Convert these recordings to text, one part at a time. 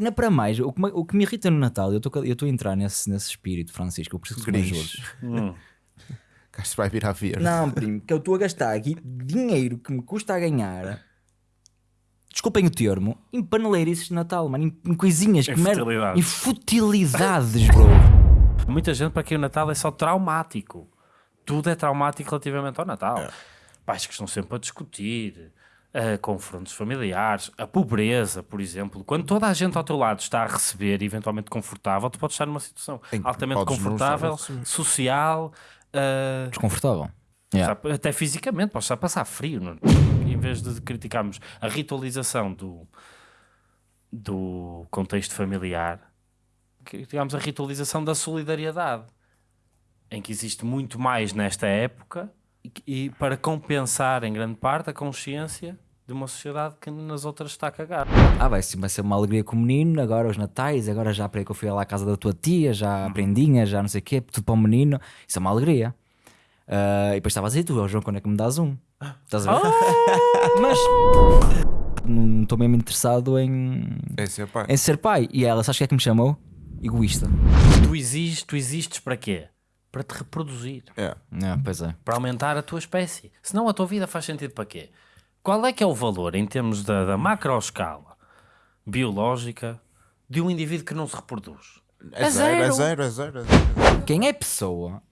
ainda para mais, o que, me, o que me irrita no Natal, eu estou a entrar nesse, nesse espírito, Francisco, eu preciso que ajudes. Hum. Gasto vai virar verde. Não, primo, que eu estou a gastar aqui dinheiro que me custa a ganhar. Desculpem o termo, em paneleirices de Natal, mano, em, em coisinhas Em que merda. futilidades. Em futilidades, bro. Muita gente para quem o Natal é só traumático. Tudo é traumático relativamente ao Natal. Pais que estão sempre a discutir, eh, confrontos familiares, a pobreza, por exemplo. Quando toda a gente ao teu lado está a receber, eventualmente confortável, tu podes estar numa situação altamente confortável, a social, eh, Desconfortável. Yeah. Até fisicamente, podes estar a passar frio. Não? Em vez de criticarmos a ritualização do, do contexto familiar, criticamos a ritualização da solidariedade, em que existe muito mais nesta época e, e para compensar em grande parte a consciência de uma sociedade que nas outras está a cagar. Ah, vai, sim, vai ser uma alegria com o menino, agora os natais, agora já para que eu fui lá à casa da tua tia, já a prendinha, já não sei o quê, tudo para o menino. Isso é uma alegria. Ah, e depois estavas aí, tu, ó, João, quando é que me dás um? Estás a ver? Mas não estou mesmo interessado em, Esse é pá. em ser pai. E ela, sabes o que é que me chamou? Egoísta. Tu existes, tu existes para quê? Para te reproduzir. É. Ah, pois é. para aumentar a tua espécie. Senão a tua vida faz sentido para quê? Qual é que é o valor em termos da, da macroescala biológica de um indivíduo que não se reproduz? É, É zero, é zero. é zero. é zero. Quem é pessoa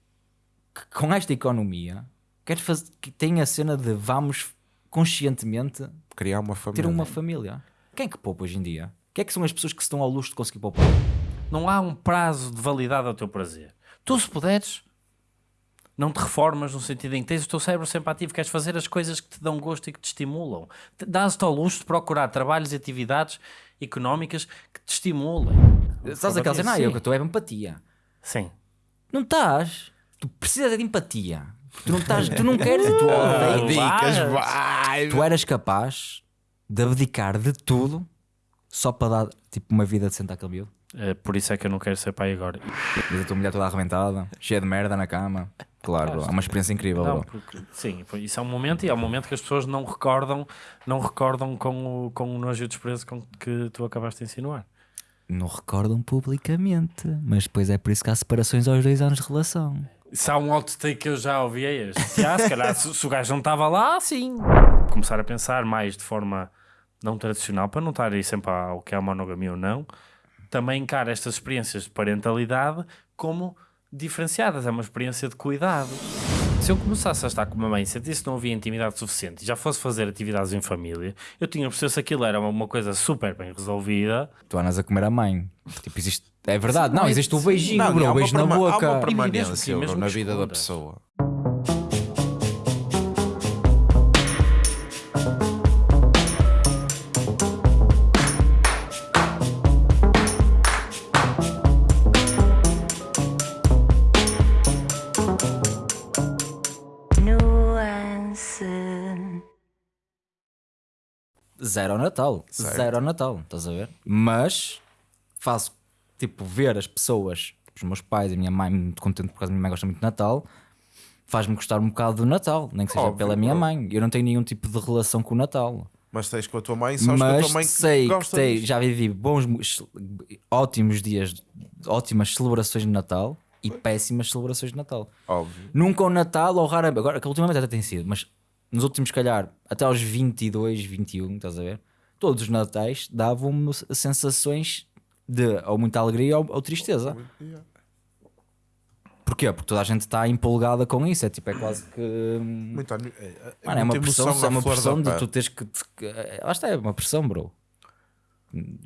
que com esta economia quer fazer, que tem a cena de vamos conscientemente Criar uma ter família. uma família? Quem é que poupa hoje em dia? Quem é que são as pessoas que se dão ao luxo de conseguir poupar? Não há um prazo de validade ao teu prazer. Tu, se puderes, não te reformas no sentido em que tens o teu cérebro sempre ativo, queres fazer as coisas que te dão gosto e que te estimulam. Te- Dás-te ao luxo de procurar trabalhos e atividades económicas que te estimulem. Estás aquela cena, ah, eu que estou é empatia. Sim. Não estás. Tu precisas de empatia. Tu não estás, tu não queres, tu Ah, odeias. Vai. Tu eras capaz de abdicar de tudo só para dar tipo uma vida decente àquele miúdo. É, por isso é que eu não quero ser pai agora. Mas a tua mulher toda arrebentada, cheia de merda na cama. Claro, bro, é uma experiência incrível. Não, porque, sim, isso é um momento e é um momento que as pessoas não recordam, não recordam com o, com o nojo e o desprezo com que tu acabaste de insinuar. Não recordam publicamente, mas depois é por isso que há separações aos dois anos de relação. Se há um outtake que eu já ouvi é este. Já, se calhar, se, se o gajo não estava lá, sim. Começar a pensar mais de forma não tradicional, para não estar aí sempre ao que é a monogamia ou não, também encara estas experiências de parentalidade como diferenciadas. É uma experiência de cuidado. Se eu começasse a estar com uma mãe e sentisse que não havia intimidade suficiente e já fosse fazer atividades em família, eu tinha a perceber se aquilo era uma, uma coisa super bem resolvida. Tu andas a comer a mãe. Tipo, existe. É verdade, não, não existe o sim. beijinho, Não, bro, o beijo na perma- há boca. uma mesmo permanência mesmo na vida da pessoa. Zero ao Natal. Certo. Zero ao Natal, estás a ver? Mas faço, tipo, ver as pessoas, os meus pais e a minha mãe, muito contente por causa da minha mãe gosta muito de Natal, faz-me gostar um bocado do Natal, nem que seja Óbvio, pela minha mãe. Eu não tenho nenhum tipo de relação com o Natal. Mas tens com a tua mãe, sabes com a Mas tua mãe que sei que gosta já vivi bons, mo- ótimos dias, ótimas celebrações de Natal e péssimas celebrações de Natal. Óbvio. Nunca o Natal, ou raramente, agora que ultimamente até tem sido, mas nos últimos, se calhar, até aos 22, 21, estás a ver? Todos os Natais davam-me sensações de ou muita alegria ou, ou tristeza. Porquê? Porque toda a gente está empolgada com isso. É tipo, é quase que. hum, Muito, é, é, Mano, é uma pressão, é uma pressão de tu teres que. que- Lá está, é uma pressão, bro.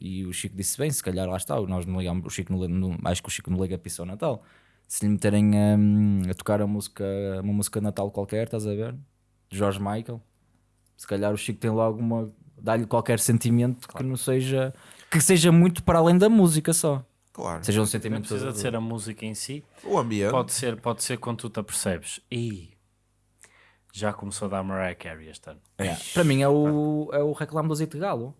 E o Chico disse bem, se calhar lá está, nós não ligamos, o Chico não, não- acho que o Chico não liga a pista ao Natal. Se lhe meterem hum, a tocar a música, uma música de Natal qualquer, estás a ver? De George Michael, se calhar o Chico tem logo uma. dá-lhe qualquer sentimento que não seja. que seja muito para além da música só. Claro. Seja um Não sentimento. precisa de ser a música em si, O ambiente. Pode ser, pode ser quando tu te apercebes. E já começou a dar Mariah Carey este ano. É. Para mim é o, é o reclame do azeite de galo.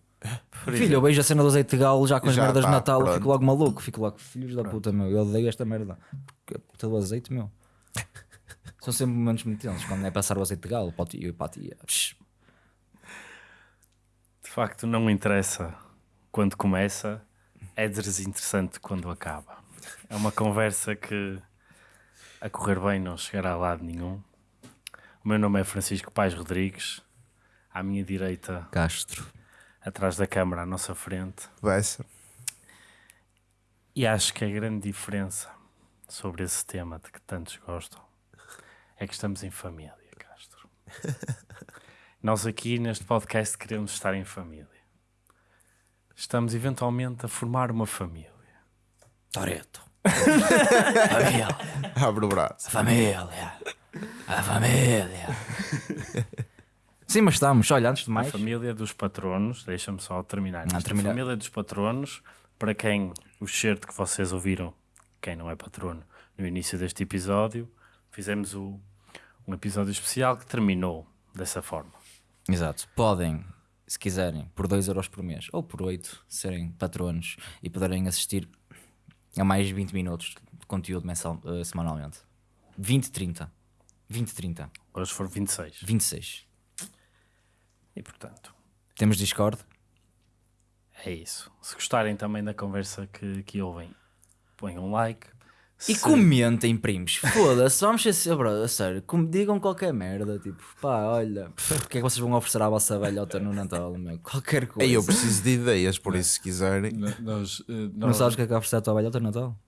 Filho, eu vejo a cena do azeite de galo já com as Já merdas tá, de Natal, pronto. fico logo maluco, fico logo, filhos da puta, meu, eu odeio esta merda. Puta do azeite, meu. São sempre momentos muito tensos quando é passar o azeite de galo para o tio e para a tia. Psh, De facto, não interessa quando começa, é desinteressante quando acaba. É uma conversa que a correr bem não chegará a lado nenhum. O meu nome é Francisco Pais Rodrigues. À minha direita, Castro. atrás da câmara, à nossa frente. Bessa. E acho que a grande diferença sobre esse tema de que tantos gostam é que estamos em família, Castro. Nós aqui neste podcast queremos estar em família. Estamos eventualmente a formar uma família. Toreto. família. Abre o braço. Família. A família. Sim, mas estamos. Olha, antes de A mais. família dos patronos, deixa-me só terminar. Ah, isto. termina. A família dos patronos, para quem o certo que vocês ouviram, quem não é patrono, no início deste episódio, fizemos o, um episódio especial que terminou dessa forma. Exato. Podem, se quiserem, por 2 euros por mês ou por 8, serem patronos e poderem assistir a mais 20 minutos de conteúdo mensal, eh, semanalmente. 20, 30. 20, 30. Hoje foram 26. 26. E portanto, Temos Discord. é isso. Se gostarem também da conversa que, que ouvem, ponham um like. E comentem, primos. Foda-se, vamos ser bro, a sério. com- Digam qualquer merda. Tipo, pá, olha, o que é que vocês vão oferecer à vossa velhota no Natal? Meu? Qualquer coisa. Ei, eu preciso de ideias, por isso, se quiserem. Nós, eh, Não nós- sabes o que é que vai oferecer à tua velhota no Natal?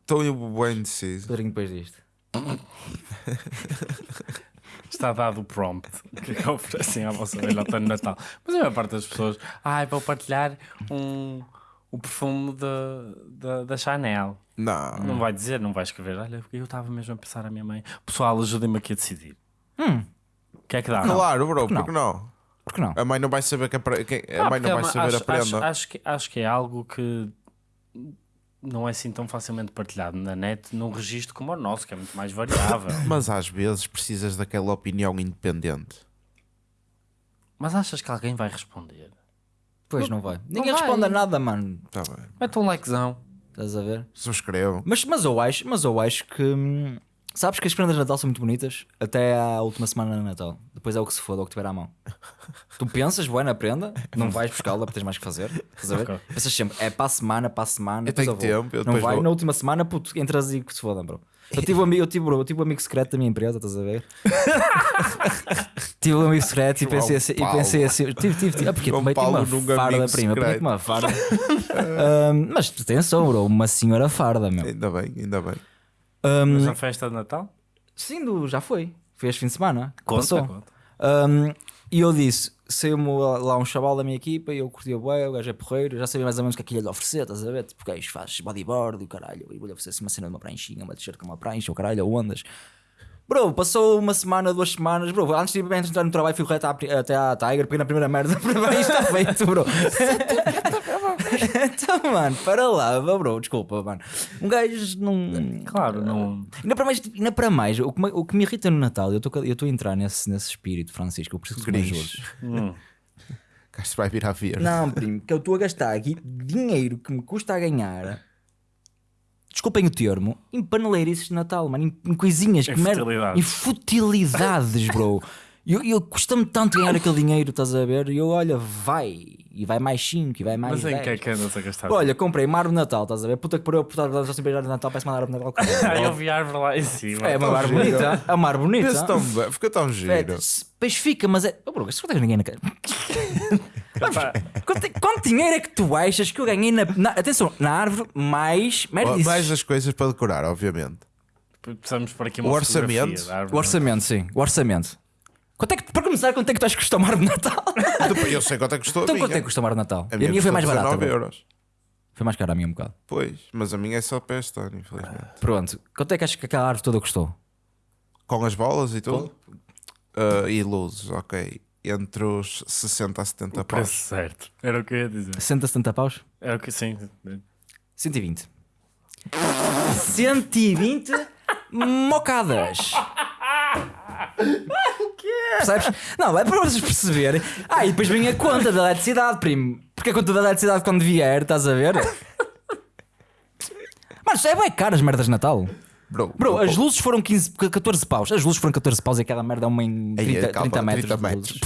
Estou eu bem indeciso. Pedrinho, depois disto. Está dado o prompt que é que oferecem à vossa velhota no Natal. Mas a maior parte das pessoas, ai, vou partilhar um, o perfume da, da, da Chanel. Não. Não vai dizer, não vai escrever. Olha, eu estava mesmo a pensar à minha mãe. Pessoal, ajudem-me aqui a decidir. Hum, O que é que dá? Claro, bro, Por que não? porque não? por que não? A mãe não vai saber que a, que- a Ah, mãe não porque vai é saber acho, a prenda. Acho, acho que, acho que é algo que não é assim tão facilmente partilhado na net num registro como o nosso, que é muito mais variável. Mas às vezes precisas daquela opinião independente. Mas achas que alguém vai responder? Pois não vai. Ninguém vai. responde a nada, mano. Tá bem. Mete um likezão. Estás a ver? Subscrevam. Mas, mas, eu acho, mas eu acho que. hum, Sabes que as prendas de Natal são muito bonitas até à última semana de Natal. Depois é o que se foda, é o que tiver à mão. tu pensas, boa na prenda, não vais buscá-la porque tens mais que fazer. Estás a ver? Pensas sempre, é para a semana, para a semana. Eu depois tenho vou. tempo, eu Não depois vai, vou. na última semana, puto, entras e que se foda, bro. Eu tive um amigo, eu tive, bro, eu tive um amigo secreto da minha empresa, estás a ver? tive um amigo secreto e pensei assim, e pensei assim tive, tive, tive, ah, porque João meti Paulo uma farda, prima, meti uma farda. Mas atenção, bro, uma senhora farda, meu. Ainda bem, ainda bem. Ahm, Mas na festa de Natal? Sim, do- já foi. Foi este fim de semana. Conta, passou. conta. Um, e eu disse: saiu-me lá um chaval da minha equipa e eu curti o bué, o gajo é porreiro, já sabia mais ou menos o que é que ia lhe oferecer, estás a ver? Tipo, gajo faz bodyboard e o caralho, e vou-lhe oferecer assim uma cena de uma pranchinha, uma t-shirt com uma prancha, o caralho, ondas. Bro, passou uma semana, duas semanas, bro, antes de entrar no trabalho, fui reto até à Tiger, peguei na primeira merda, bem, está feito, bro. Então, mano, para lá, bro, desculpa, mano. Um gajo não. Claro, não. Ainda para mais, ainda para mais o, que me, o que me irrita no Natal, eu estou eu estou a entrar nesse, nesse espírito, Francisco, eu preciso que ajudes. Hum. Castro vai virar verde. Não, primo, que eu estou a gastar aqui dinheiro que me custa a ganhar. Desculpem o termo, em paneleirices de Natal, mano, em, em coisinhas Em que merda. Em futilidades, bro. Eu, eu custa-me tanto ganhar aquele dinheiro, estás a ver? E eu, olha, vai, e vai mais 5, e vai mais Mas em 10. que é que andas a gastar? Olha, comprei uma árvore de Natal, estás a ver? Puta que pariu, por estar a sempre de Natal, parece uma árvore de Natal. Ah, eu vi a árvore lá em cima. É uma árvore giro. bonita. É uma árvore bonita. Pensa tão bem, fica tão giro. É, Pois fica, mas é. Oh, bro, isto não tem ninguém na cara. Quanto, quanto dinheiro é que tu achas que eu ganhei na. na- atenção, na árvore, mais. Oh, Mais as coisas para decorar, obviamente. precisamos por aqui uma O orçamento? árvore. O orçamento, sim. O orçamento. Quanto é que, para começar, quanto é que tu achas que custa uma árvore de Natal? Depois, eu sei quanto é que custou então a quanto é minha. que custa uma árvore de Natal? A A minha, minha foi mais barata. 19 bro. euros. Foi mais cara a minha um bocado. Pois, mas a minha é só para este ano, infelizmente. Pronto. Quanto é que achas que aquela árvore toda custou? Com as bolas e tudo? Ah, e luzes, ok. Entre os 60 a 70 O preço paus. certo. Era o que eu ia dizer. 60, 70 paus? Era o que sim. 120. 120 mocadas. Percebes? Não, é para vocês perceberem. Ah, e depois vem a conta da eletricidade, primo. Porque a conta da eletricidade quando vier, estás a ver? Mano, isto é bem caro as merdas de Natal. Bro, Bro, bro, as luzes foram 15, 14 paus. As luzes foram 14 paus e aquela merda é uma em Aí, 30, calma, 30 metros. 30 de metros.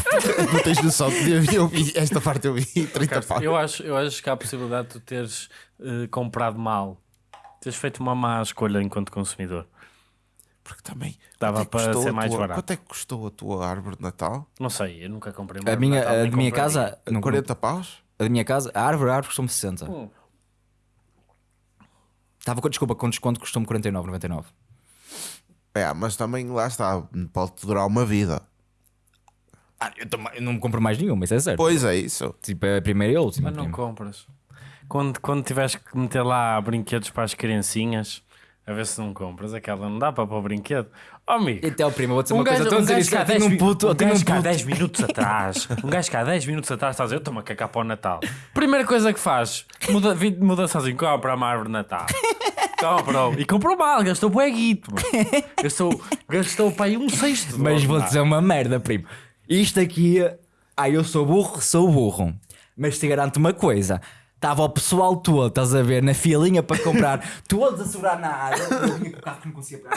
Não tens noção. Eu, eu vi, esta parte eu vi 30 pau. Eu acho, eu acho que há a possibilidade de tu teres eh, comprado mal. Teres feito uma má escolha enquanto consumidor. Porque também. Quanto é que para custou ser a mais tua- barato. Quanto é que custou a tua árvore de Natal? Não sei, eu nunca comprei uma A árvore de minha, Natal, a minha casa, não, 40 paus? a da minha casa, a árvore, a árvore custou-me 60. Hum. Estava com desculpa, com desconto custou-me 49,99. É, mas também lá está. Pode durar uma vida. Ah, eu, também- eu não me compro mais nenhuma, isso é certo. Pois é, isso. Tipo, é a primeira e a última. Mas não primo. compras. Quando, quando tiveres que meter lá brinquedos para as criancinhas, a ver se não compras, aquela não dá para pôr brinquedo. Oh, amigo. Então, primo, vou dizer uma Um coisa. gajo, Estou a um dizer gajo eu tenho 10 um um um gajo puto. 10 minutos atrás, um gajo há 10 minutos atrás está a dizer, eu estou-me a cagar para o Natal. Primeira coisa que faz, muda, muda sozinho, compra uma árvore de Natal. Comprou. E comprou mal, gastou bué guito, mano. Gastou, gastou para aí um sexto. Mas vou dizer uma merda, primo. Isto aqui. Ah, eu sou burro, sou burro. Mas te garanto uma coisa. Estava o pessoal todo, estás a ver, na filinha para comprar, todos a segurar na área. Eu vinha com o carro que não conseguia pegar.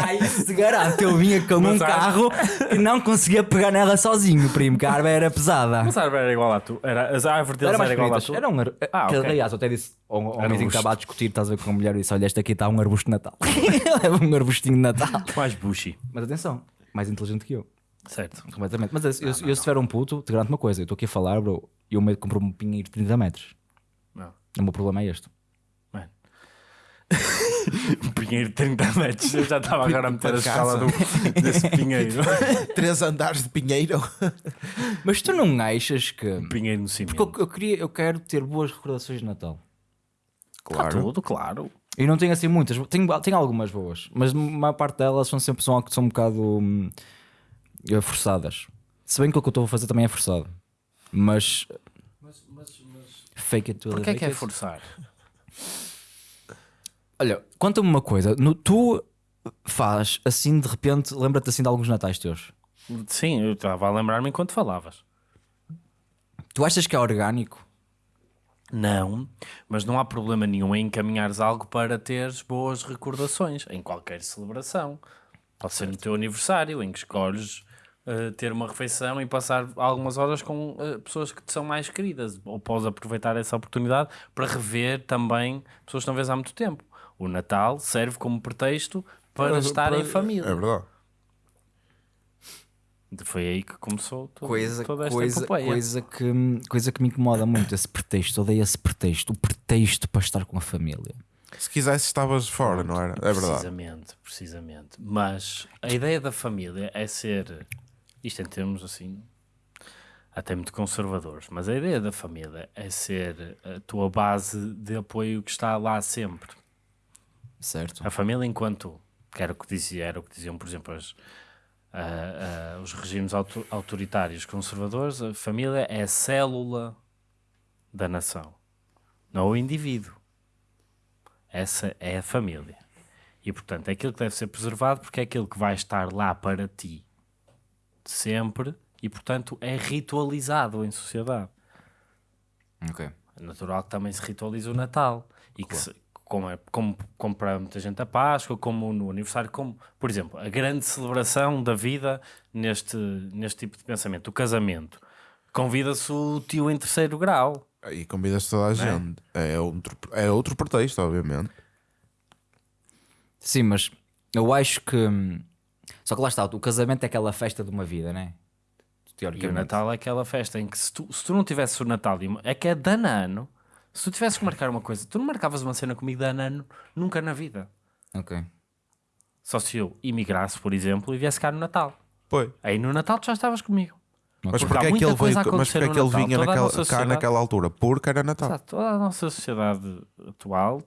Aí se garante, eu vinha com um Mas há- carro que não conseguia pegar nela sozinho, primo, que a árvore era pesada. Mas a árvore era igual à tua. Era, as árvores deles Era mais era igual à bonitas. tua. Era um ar... Ah, que, ok. Aliás, eu até disse ao, um que estava a discutir, estás a ver com a mulher e disse: Olha, este aqui está um arbusto de Natal. Leva um arbustinho de Natal. Mais bushy. Mas atenção, mais inteligente que eu. Certo. Completamente. Mas eu, eu, eu se tiver um puto, te garanto uma coisa: eu estou aqui a falar, bro, e o medo comprou um pinheiro de 30 metros. Não. O meu problema é este. Mano. um pinheiro de 30 metros. Eu já estava agora a meter a escala do, desse pinheiro. Três andares de pinheiro. Mas tu não achas que. pinheiro no cimento. Porque eu, eu, queria, eu quero ter boas recordações de Natal. Está tudo, claro. E não tenho assim muitas, tenho, tenho algumas boas, mas a maior parte delas são sempre são, são um bocado hum, forçadas. Se bem que o que eu estou a fazer também é forçado, mas, fake it till Porquê é que é forçar? Olha, conta-me uma coisa, no, tu faz assim de repente, lembra-te assim de alguns natais teus. Sim, eu estava a lembrar-me enquanto falavas. Tu achas que é orgânico? Não, mas não há problema nenhum em encaminhares algo para teres boas recordações em qualquer celebração. Pode ser no teu aniversário, em que escolhes eh, ter uma refeição e passar algumas horas com eh, pessoas que te são mais queridas. Ou podes aproveitar essa oportunidade para rever também pessoas que não vês há muito tempo. O Natal serve como pretexto para estar em família. É verdade. Foi aí que começou todo, Coisa, toda esta coisa, epopeia. coisa, que, coisa que me incomoda muito, esse pretexto, odeio esse pretexto, o pretexto para estar com a família. Se quisesse, estavas fora, não era? É verdade. Precisamente, precisamente. Mas a ideia da família é ser, isto em termos assim, até muito conservadores, mas a ideia da família é ser a tua base de apoio que está lá sempre. Certo? A família enquanto, que era o que, dizia, era o que diziam, por exemplo, as- ah, ah, os regimes auto- autoritários conservadores, a família é a célula da nação, não o indivíduo. Essa é a família. E, portanto, é aquilo que deve ser preservado porque é aquilo que vai estar lá para ti sempre e, portanto, é ritualizado em sociedade. Ok. É natural que também se ritualize o Natal e que se, como, é, como, como para muita gente a Páscoa, como no aniversário, como, por exemplo, a grande celebração da vida neste, neste tipo de pensamento, o casamento. Convida-se o tio em terceiro grau. E convidas toda a gente. É, outro, é outro pretexto, obviamente. Sim, mas eu acho que. Só que lá está, o casamento é aquela festa de uma vida, né? E o. Natal é aquela festa em que se tu, se tu não tivesses o Natal, uma- é que é de ano a ano. Se tu tivesses que marcar uma coisa, tu não marcavas uma cena comigo de ano a ano, nunca na vida. Ok. Só se eu imigrasse, por exemplo, e viesse cá no Natal. Foi. Aí no Natal tu já estavas comigo. Mas Porque porquê há é que ele, veio, mas porquê é que ele Natal. vinha naquela, cá naquela altura? Porque era Natal. Exato, toda a nossa sociedade atual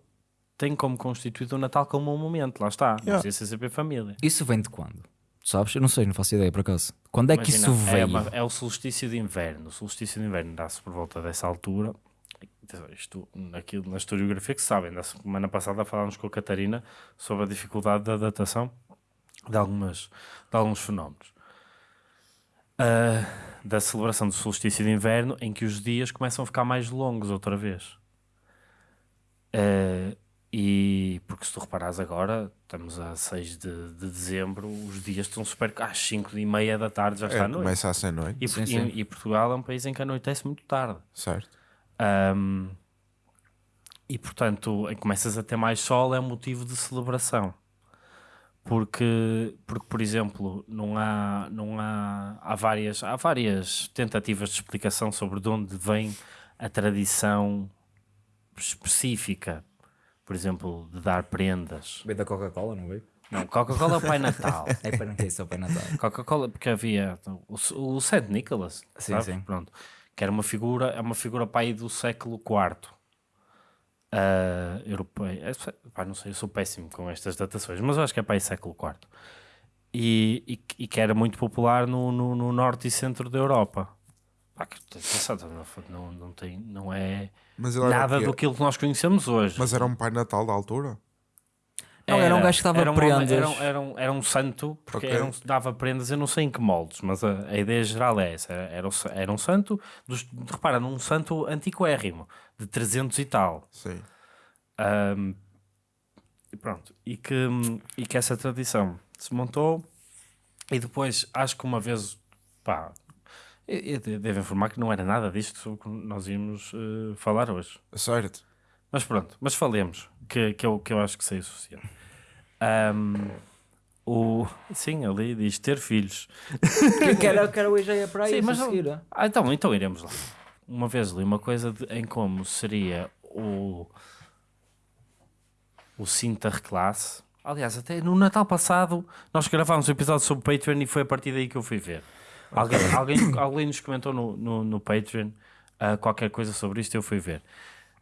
tem como constituído o Natal como um momento, lá está. Não Yeah. precisa ser sempre família. Isso vem de quando? Sabes? Eu não sei, não faço ideia por acaso. Quando é que Imagina, isso é, veio? uma- é o solstício de inverno. O solstício de inverno dá-se por volta dessa altura. Isto, naquilo, na historiografia que se sabem, da semana passada falámos com a Catarina sobre a dificuldade da datação de, algumas, de alguns fenómenos. Ah, da celebração do solstício de inverno, em que os dias começam a ficar mais longos outra vez. Ah, E porque se tu reparares agora, estamos a 6 de, de dezembro, os dias estão super. às 5 e meia da tarde já está É, a noite. começa a ser noite, E, Sim, e- sim. e Portugal é um país em que anoitece muito tarde. certo? Ahm, e portanto, em que começas a ter mais sol é um motivo de celebração. Porque, porque por exemplo, não há, não há, há, várias, há várias tentativas de explicação sobre de onde vem a tradição específica, por exemplo, de dar prendas. Veio da Coca-Cola, não veio? Não, Coca-Cola é o Pai Natal. É para não ter isso, é o Pai Natal. Coca-Cola, porque havia o, o St. Nicholas, Sim, sabe? sim. Pronto, que era uma figura, é uma figura pai do século IV. Uh, europeu, é, pá, não sei, eu sou péssimo com estas datações, mas eu acho que é pai século IV e, e, e que era muito popular no, no, no norte e centro da Europa. Pá, que, atenção, não, não, tem, não é era nada o quê? do que que nós conhecemos hoje. Mas era um Pai Natal da altura? Não, era um gajo que dava era um homem- prendas. Era, um- era um, era um santo, porque Ok. era um- dava prendas, eu não sei em que moldes, mas a, a ideia geral é essa. Era, era, um sa- era um santo, dos, repara, num santo antiquérrimo, de 300 e tal. Sim. Ahm, e pronto, e que, e que essa tradição se montou e depois acho que uma vez, pá, devo informar que não era nada disto sobre o que nós íamos eh, falar hoje. Certo. Mas pronto, mas falemos, que, que, eu, que eu acho que sei o suficiente. Ahm, o, sim, ali diz ter filhos. que era, que era o IGE para Sim, isso, mas não- seguir. Ah, então, então iremos lá. Uma vez li uma coisa de- em como seria o, o Sinterklaas. Aliás, até no Natal passado nós gravámos um episódio sobre o Patreon e foi a partir daí que eu fui ver. Alguém, alguém, alguém nos comentou no, no, no Patreon ah, qualquer coisa sobre isto eu fui ver.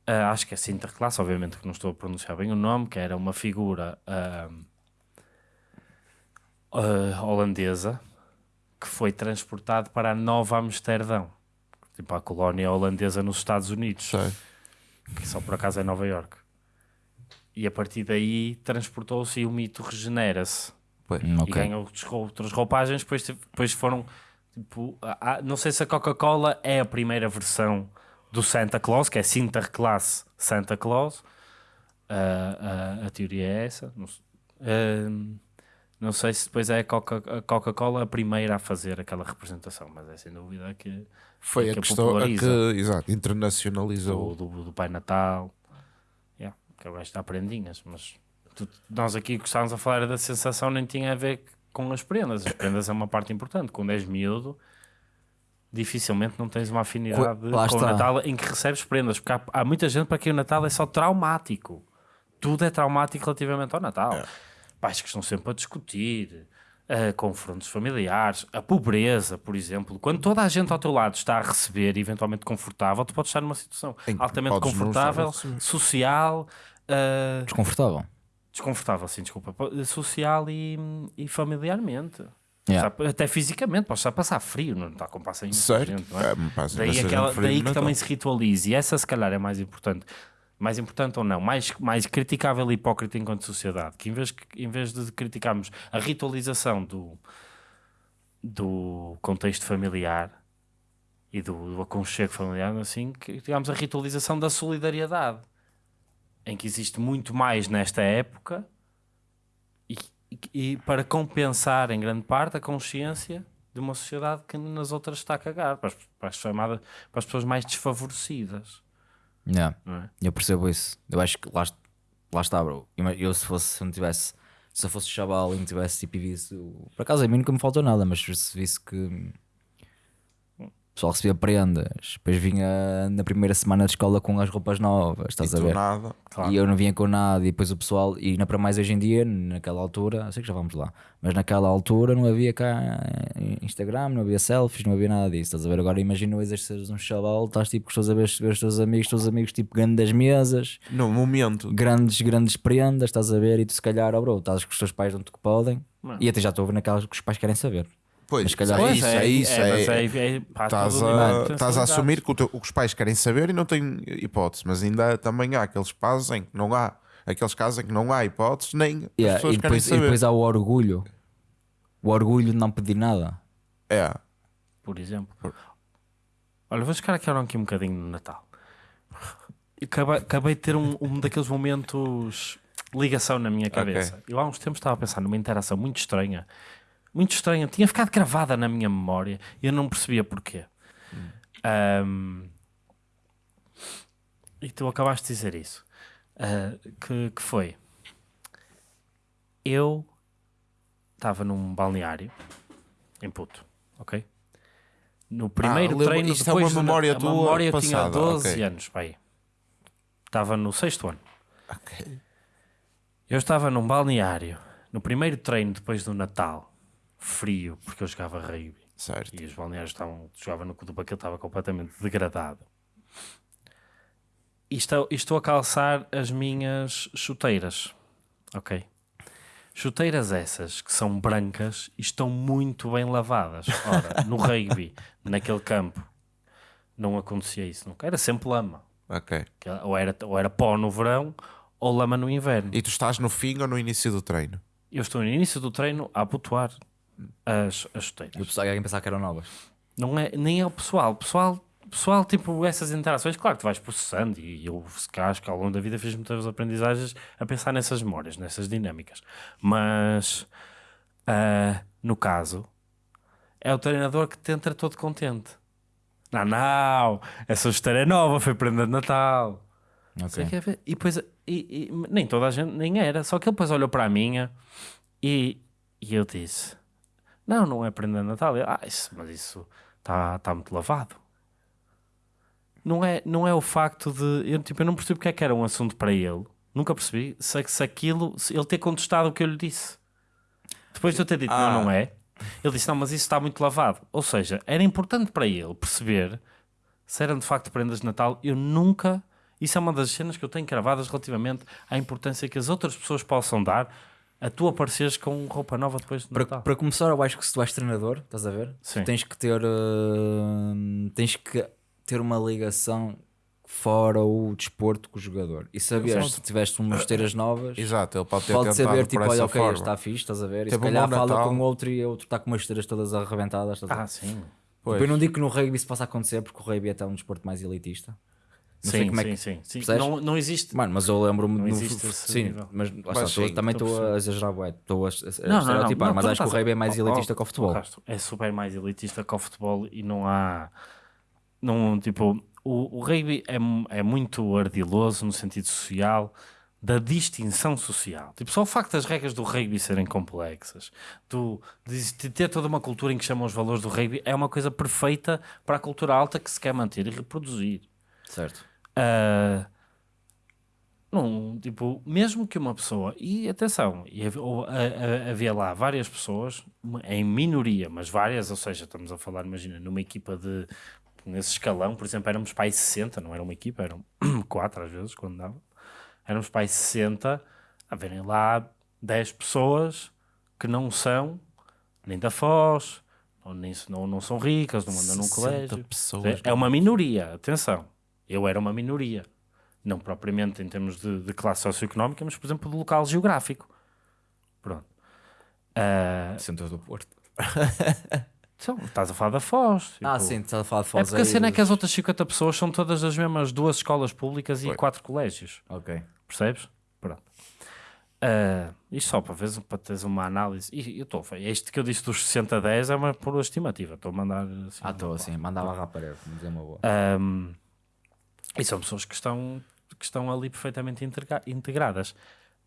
Ah, acho que é Sinterklaas, obviamente que não estou a pronunciar bem o nome, que era uma figura ah, holandesa que foi transportado para a Nova Amsterdão, tipo a colónia holandesa nos Estados Unidos, Sei. que só por acaso é Nova York. E a partir daí transportou-se e o mito regenera-se Hum, e rou- outras roupagens. Depois, depois foram tipo, a- a- não sei se a Coca-Cola é a primeira versão do Santa Claus, que é Sinterklaas Santa Claus. Ah, ah, a teoria é essa. Não, Ahm, não sei se depois é a Coca- a Coca-Cola a primeira a fazer aquela representação, mas é sem dúvida que Foi a que questão a que, populariza. exato, internacionalizou. do, do, do Pai Natal. Yeah, que é o gajo dá prendinhas, mas tu- nós aqui que estávamos a falar da sensação nem tinha a ver com as prendas. As prendas é uma parte importante. Quando és miúdo, dificilmente não tens uma afinidade lá com o está. Natal em que recebes prendas, porque há, há muita gente para quem o Natal é só traumático. Tudo é traumático relativamente ao Natal. É. Pais que estão sempre a discutir. eh, confrontos familiares, a pobreza, por exemplo, quando toda a gente ao teu lado está a receber, eventualmente confortável, tu podes estar numa situação altamente a confortável, social, eh, Desconfortável. Desconfortável, sim, desculpa, social e, e familiarmente. Yeah. Até fisicamente, podes estar a passar frio, não está com passa imensa Certo. gente, não é? É, Daí, aquela, daí que também se ritualize, e essa se calhar é mais importante. Mais importante ou não, mais, mais criticável e hipócrita enquanto sociedade, que em vez, em vez de criticarmos a ritualização do, do contexto familiar e do, do aconchego familiar, assim, criticamos a ritualização da solidariedade, em que existe muito mais nesta época e, e- para compensar em grande parte a consciência de uma sociedade que nas outras está a cagar, para as, para as chamadas, para as pessoas mais desfavorecidas. Yeah. Não é? Eu percebo isso. Eu acho que lá, lá está, bro. Eu se fosse, se não tivesse, se eu fosse chaval e não tivesse tipo e visse, por acaso a mim nunca me faltou nada, mas se visse que pessoal recebia prendas, depois vinha na primeira semana de escola com as roupas novas, estás a Do ver? nada. Claro. E eu não vinha com nada, e depois o pessoal, e ainda para mais hoje em dia, naquela altura, sei que já vamos lá, mas naquela altura não havia cá Instagram, não havia selfies, não havia nada disso, estás a ver? Agora imagina o exercício de um chaval, estás tipo com os teus, a ver, ver os teus amigos, os teus amigos tipo grandes mesas, No momento. grandes, grandes prendas, estás a ver? E tu se calhar, oh bro, estás com os teus pais onde que podem, Não. e até já estou a ver naquelas que os pais querem saber. Pois, Mas se calhar- é Pois, isso, é, é isso. é, é- é- é- Estás o a, a sensibilidade. assumir que, o teu- o que os pais querem saber e não têm hipótese, mas ainda também há aqueles casos em que não há, aqueles casos em que não há hipótese, nem as Yeah, pessoas e, depois, querem e saber. depois há o orgulho, o orgulho de não pedir nada. É, por exemplo. Olha, vou buscar aqui, aqui um bocadinho no Natal. E acabei, acabei de ter um, um daqueles momentos de ligação na minha cabeça. Eu há uns tempos estava a pensar numa interação muito estranha, muito estranha, tinha ficado gravada na minha memória e eu não percebia porquê. Ahm, e tu acabaste de dizer isso. Ah, que, que foi? Eu estava num balneário em Puto, ok? No primeiro lembro- treino, isto é uma depois memória a tua memória eu tinha passada, 12 ok. anos, pai. Estava no sexto ano. Ok. Eu estava num balneário, no primeiro treino depois do Natal, frio, porque eu jogava rugby. Certo. E os balneários estavam, jogava no Cutuba que ele estava completamente degradado. E estou, estou a calçar as minhas chuteiras, ok? Chuteiras essas que são brancas e estão muito bem lavadas. Ora, no rugby, naquele campo, não acontecia isso nunca. Era sempre lama. Ok. Ou era, ou era pó no verão ou lama no inverno. E tu estás no fim ou no início do treino? Eu estou no início do treino a abotoar as, as E o chuteiras. pessoal ia pensar que eram novas. Não é, nem é o pessoal. O pessoal, pessoal, tipo, essas interações, claro que tu vais processando e eu, se que ao longo da vida fiz muitas aprendizagens a pensar nessas memórias, nessas dinâmicas. Mas, ah, no caso, é o treinador que te entra todo contente. Não, não, essa chuteira é nova, foi prenda de Natal. Ok. Sei que é E depois, e, e- nem toda a gente, nem era. Só que ele depois olhou para a minha e, e eu disse: Não, não é prenda de Natal. Eu, ah, isso, mas isso está tá muito lavado. Não é, não é o facto de. Eu, tipo, eu não percebi porque é que era um assunto para ele. Nunca percebi. Se, se aquilo. Se ele ter contestado o que eu lhe disse. Depois de eu ter dito: Ah. Não, não é. Ele disse: Não, mas isso está muito lavado. Ou seja, era importante para ele perceber se eram de facto prendas de Natal. Eu nunca. Isso é uma das cenas que eu tenho gravadas relativamente à importância que as outras pessoas possam dar a tu apareceres com roupa nova depois de Para, Natal. para começar, eu acho que se tu és treinador, estás a ver? Sim. Tens que ter uh, tens que ter uma ligação fora o desporto com o jogador. E saber se tiveste umas esteiras novas, Exato, ele pode ter pode saber tipo, olha, ok, forma. este está fixe, estás a ver? E se Teve um calhar fala Natal. com outro e outro está com umas esteiras todas arrebentadas. Estás a ver? Ah, sim. Pois. Tipo, eu não digo que no rugby isso possa acontecer porque o rugby é até um desporto mais elitista. Não sei Sim, como é sim, que- sim, sim. percebes? Não, não existe. Mano, mas eu lembro-me. Esse Sim, nível. mas, sim, também estou a exagerar, bué, estou a, a, Não, não, não, estereotipar, não, mas acho que o rugby é mais Oh, oh, elitista que o futebol. É super mais elitista que o futebol e não há. Não, tipo, o, o rugby é, é muito ardiloso no sentido social da distinção social. Tipo, só o facto das regras do rugby serem complexas, do, de de ter toda uma cultura em que chamam os valores do rugby, é uma coisa perfeita para a cultura alta que se quer manter e reproduzir. Certo. Ah, não, tipo, mesmo que uma pessoa, e atenção, e havia lá várias pessoas, em minoria, mas várias, ou seja, estamos a falar, imagina, numa equipa de, nesse escalão, por exemplo, éramos aí 60, não era uma equipa, eram quatro às vezes, quando dava, éramos aí 60, a verem lá 10 pessoas que não são nem da Foz, ou nem, não, não são ricas, não andam num 60 colégio. pessoas, É uma minoria, atenção. Eu era uma minoria. Não propriamente em termos de, de classe socioeconómica, mas, por exemplo, de local geográfico. Pronto. Ah, Centro do Porto. então, estás a falar da Foz. Ah, tipo. sim, estás a falar É Foz porque a cena é que as outras 50 pessoas são todas as mesmas duas escolas públicas e quatro colégios. Ok. Percebes? Pronto. Ah, isto só para, veres, para teres uma análise. E eu estou, este que eu disse dos 60 a 10 é uma por estimativa. Estou a mandar assim. Ah, estou assim, mandava à parede, vamos dizer uma boa. Um, e são pessoas que estão, que estão ali perfeitamente integra- integradas.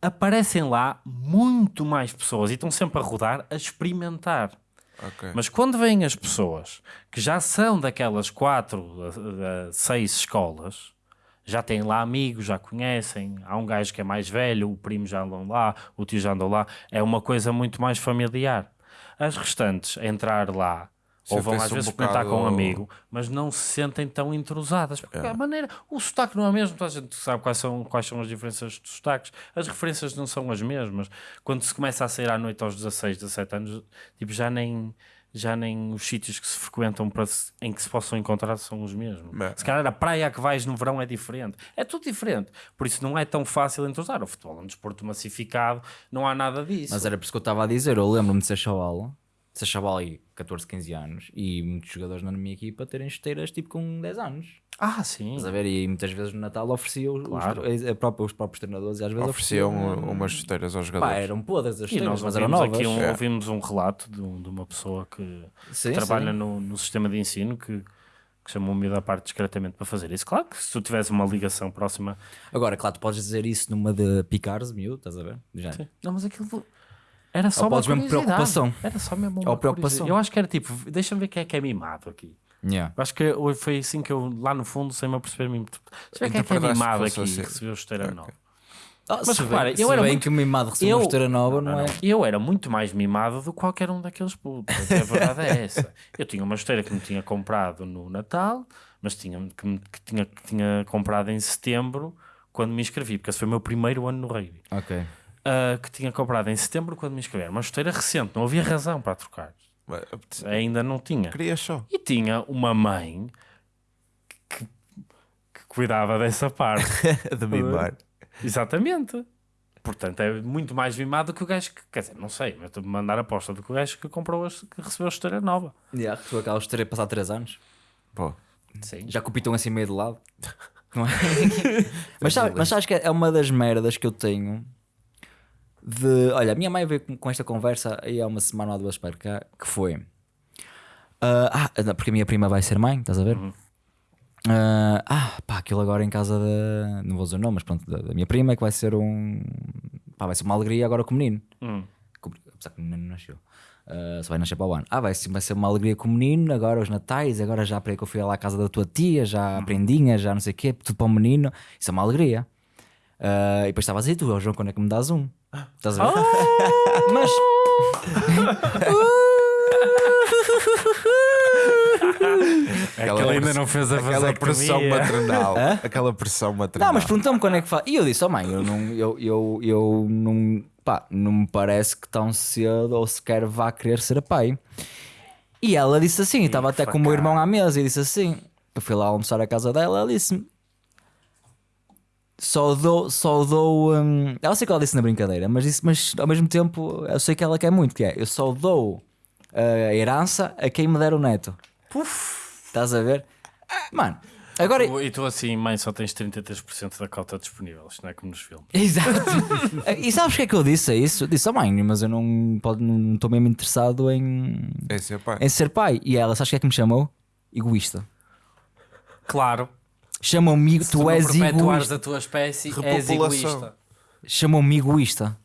Aparecem lá muito mais pessoas e estão sempre a rodar, a experimentar. Ok. Mas quando vêm as pessoas que já são daquelas quatro, seis escolas, já têm lá amigos, já conhecem, há um gajo que é mais velho, o primo já andam lá, o tio já andou lá, é uma coisa muito mais familiar. As restantes a entrar lá, ou vão às um vezes experimentar com um amigo, mas não se sentem tão entrosadas. Porque a maneira, o sotaque não é o mesmo, toda a gente sabe quais são, quais são as diferenças dos sotaques, as referências não são as mesmas. Quando se começa a sair à noite aos 16, 17 anos, tipo, já nem, já nem os sítios que se frequentam para se- em que se possam encontrar são os mesmos. Mas- Se calhar a praia que vais no verão é diferente. É tudo diferente. Por isso não é tão fácil entrosar. O futebol é um desporto massificado, não há nada disso. Mas era por isso que eu estava a dizer. Eu lembro-me de ser chaval se a chaval aí 14, 15 anos e muitos jogadores na minha equipa terem chuteiras tipo com 10 anos. Ah, sim. Estás a ver? E muitas vezes no Natal ofereciam os- Claro. os, a própria- os próprios treinadores e às vezes Ofereciam ofereciam. umas chuteiras aos Pá, jogadores. eram podres as E chuteiras, nós mas eram novas. aqui um, É. ouvimos um relato de, um- de uma pessoa que Sim, trabalha sim. no, no sistema de ensino que, que chamou o miúdo à parte discretamente para fazer isso. Claro que se tu tivesse uma ligação próxima. Agora, claro, tu podes dizer isso numa de picares, miúdo, estás a ver? Já. Não, mas aquilo era só Ou uma mesmo preocupação. Era só mesmo uma Ou preocupação. Eu acho que era tipo, deixa-me ver quem é que é mimado aqui. Yeah. Eu acho que eu- foi assim que eu, lá no fundo, sem me aperceber, me... deixa eu ver quem é que é mimado aqui assim. que recebeu esteira Ok. nova. Ah, Mas se repara, bem, eu era bem muito- que o mimado recebeu uma esteira nova, não, é? Eu era muito mais mimado do que qualquer um daqueles putos. A verdade é essa. Eu tinha uma esteira que me tinha comprado no Natal, mas tinha, que, me- que tinha, que tinha comprado em setembro quando me inscrevi, porque esse foi o meu primeiro ano no rugby. Ok. Ah, que tinha comprado em setembro quando me inscrevi. Era uma esteira recente, não havia razão para trocar. Mas, Ainda não tinha. Queria só. E tinha uma mãe que, que cuidava dessa parte. de mimar. Exatamente. Portanto, é muito mais mimado que o gajo que, quer dizer, não sei, mas estou a mandar aposta do que o gajo que comprou, que recebeu a esteira nova. Yeah, tu acabas de ter passado 3 anos. Pô, Sim. Já com o pitão assim meio de lado. Não é? mas, sabe, mas sabes que é uma das merdas que eu tenho de. Olha, a minha mãe veio com, esta conversa aí há uma semana ou duas para cá, que foi. ah, ah, porque a minha prima vai ser mãe, estás a ver? Ah, ah, pá, aquilo agora em casa da. Não vou dizer o nome, mas pronto, da, da minha prima, que vai ser um. Pá, vai ser uma alegria agora com o menino. Hum. Com- Apesar que o menino não nasceu. Ah, só vai nascer para o ano. Ah, vai, ser- vai ser uma alegria com o menino, agora os natais, agora já para que eu fui lá à casa da tua tia, já a prendinha, já não sei o quê, tudo para o menino. Isso é uma alegria. Ah, e depois estavas aí, tu, "Ó, João, quando é que me dás um? Estás a ver? Mas. É que ele ainda não fez a aquela pressão maternal. Aquela pressão maternal. Não, mas perguntou-me quando é que faz. E eu disse, oh mãe, eu não, eu, eu, eu não, pá, não me parece que tão cedo ou sequer vá querer ser pai. E ela disse assim, estava até com o meu irmão à mesa e disse assim: eu fui lá almoçar à casa dela, ela disse-me. Só dou, só dou. hum, ela sei que ela disse na brincadeira, mas, disse, mas ao mesmo tempo eu sei que ela quer muito, que é eu só dou a herança a quem me der o neto. Estás a ver? Mano, agora. E tu assim, mãe, só tens 33% da cota disponível. Isto não é como nos filmes. Exato. e sabes o que é que eu disse a isso? Eu disse, oh mãe, mas eu não pode- não estou mesmo interessado em, É ser pai. em ser pai. E ela, sabes o que é que me chamou? Egoísta. Claro. Chamou-me, Se tu não és perpetuares egoísta. da tua espécie, és egoísta. Chamou-me egoísta.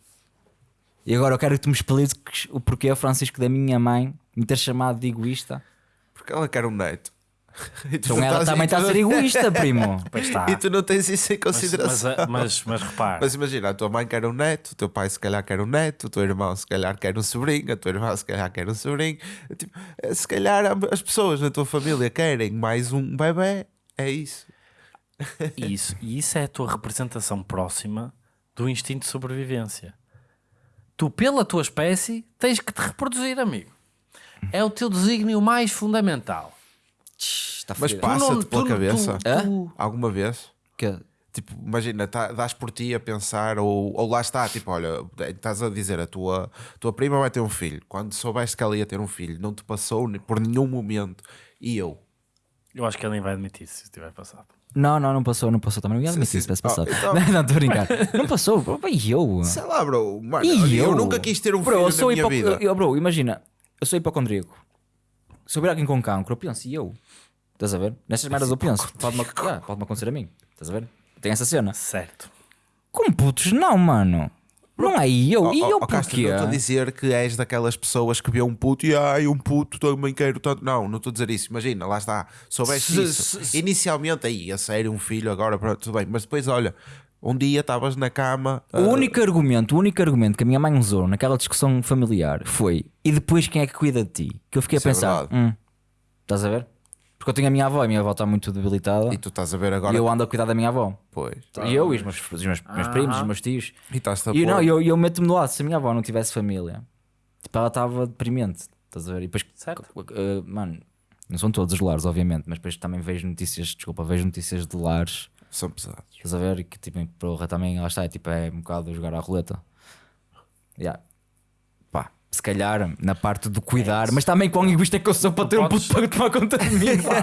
E agora eu quero que tu me expliques o porquê, Francisco, da minha mãe me ter chamado de egoísta. Porque ela quer um neto. E tu Então ela estás- também tu está a ser egoísta, primo. Pois está. E tu não tens isso em Mas, mas, consideração. mas, mas repara, Mas imagina, a tua mãe quer um neto, o teu pai se calhar quer um neto, o teu irmão se calhar quer um sobrinho, a tua irmã se calhar quer um sobrinho. Tipo, se calhar as pessoas na tua família querem mais um bebê, é isso. Isso, e isso é a tua representação próxima do instinto de sobrevivência. Tu, pela tua espécie, tens que te reproduzir, amigo. É o teu desígnio mais fundamental. Está Mas Passa-te pela tu- cabeça? tu- tu- Alguma vez? Que- Tipo, imagina, tá, dás por ti a pensar, ou, ou lá está, tipo, olha, estás a dizer, a tua, tua prima vai ter um filho. Quando soubeste que ela ia ter um filho, não te passou por nenhum momento. E eu? Eu acho que ele nem vai admitir se tiver passado. Não, não, não passou, não passou também. Não ia Sim, admitir sim. se tivesse passado. Oh, então- Não, estou a brincar. Não passou, bro, e eu. Sei lá, bro, mano, E olha, eu? eu? nunca quis ter um bro, filho eu sou na minha hipo- vida. eu- bro, imagina, eu sou hipocondríaco. Se houver alguém com cancro, eu penso, e eu? Estás a ver? Nestas merdas eu penso. Pode-me yeah, pode acontecer a mim. Estás a ver? Tem essa cena. Certo. Com putos, não, mano. Não é eu. Oh, E eu oh, Castro, porquê? não estou a dizer que és daquelas pessoas que vê um puto e ai, um puto também quero tanto. Não, não estou a dizer isso. Imagina, lá está. Soubeste Se- isso. se- Inicialmente, aí, a sério, um filho agora, pronto, tudo bem. Mas depois, olha, um dia estavas na cama. O ah, único argumento, o único argumento que a minha mãe usou naquela discussão familiar foi e depois quem é que cuida de ti? Que eu fiquei Isso é a pensar, verdade. hum, estás a ver? Porque eu tenho a minha avó e a minha avó está muito debilitada E tu estás a ver e agora. eu ando a cuidar da minha avó. Pois. E eu e os meus, os meus, meus primos, os meus tios. E estás-te a E não, eu, eu meto-me do lado. Se a minha avó não tivesse família, tipo, ela estava deprimente. Estás a ver? E depois, Certo. uh, mano, não são todos os lares, obviamente, mas depois também vejo notícias, desculpa, vejo notícias de lares. São pesados. Estás a ver? E que tipo, porra, também, lá está, é, tipo, é um bocado jogar à roleta. Yeah. Se calhar, na parte do cuidar, mas também quão egoísta é que eu sou para ter um puto para tomar conta de mim. pá.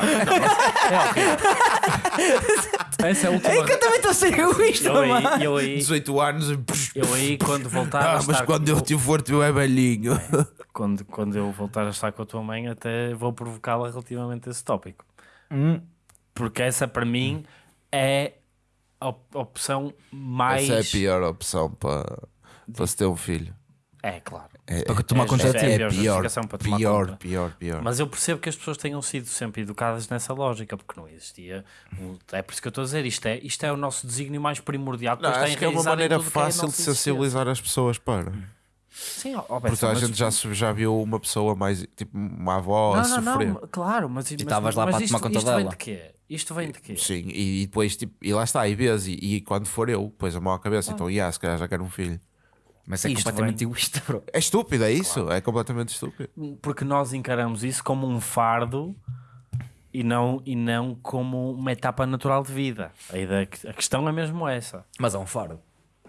Essa é a última. É que eu também estou a ser egoísta, Eu mano. aí, eu aí, 18 anos e. eu aí quando voltar a Ah, mas estar quando eu te for, tu é velhinho. quando, quando eu voltar a estar com a tua mãe, até vou provocá-la relativamente a esse tópico. Hum. Porque essa para mim é a op- opção mais. Essa é a pior opção para, para se ter um filho. É, claro. É, Para tomar é- conta de é, ti. é É a pior, justificação para tomar pior, conta. pior, pior. Mas eu percebo que as pessoas tenham sido sempre educadas nessa lógica, porque não existia. É por isso que eu estou a dizer, isto é, isto é o nosso desígnio mais primordial. Não, acho que é uma maneira é a fácil de sensibilizar as pessoas para. Sim, ó, Porque a mas- gente já, já viu uma pessoa mais, tipo, uma avó a Não, não, sofrer. não, claro, mas, mas, estavas lá mas para isto, tomar conta isto vem dela. de quê? Isto vem de quê? Sim, e, e depois, tipo, e lá está, e vês, e, e quando for eu, depois a mão à cabeça, então, yeah, se calhar já quero um filho. Mas é Isto completamente vem- egoísta, bro. É estúpido, é isso? É completamente estúpido. Porque nós encaramos isso como um fardo e não, e não como uma etapa natural de vida. A, ideia, a questão é mesmo essa. Mas é um fardo.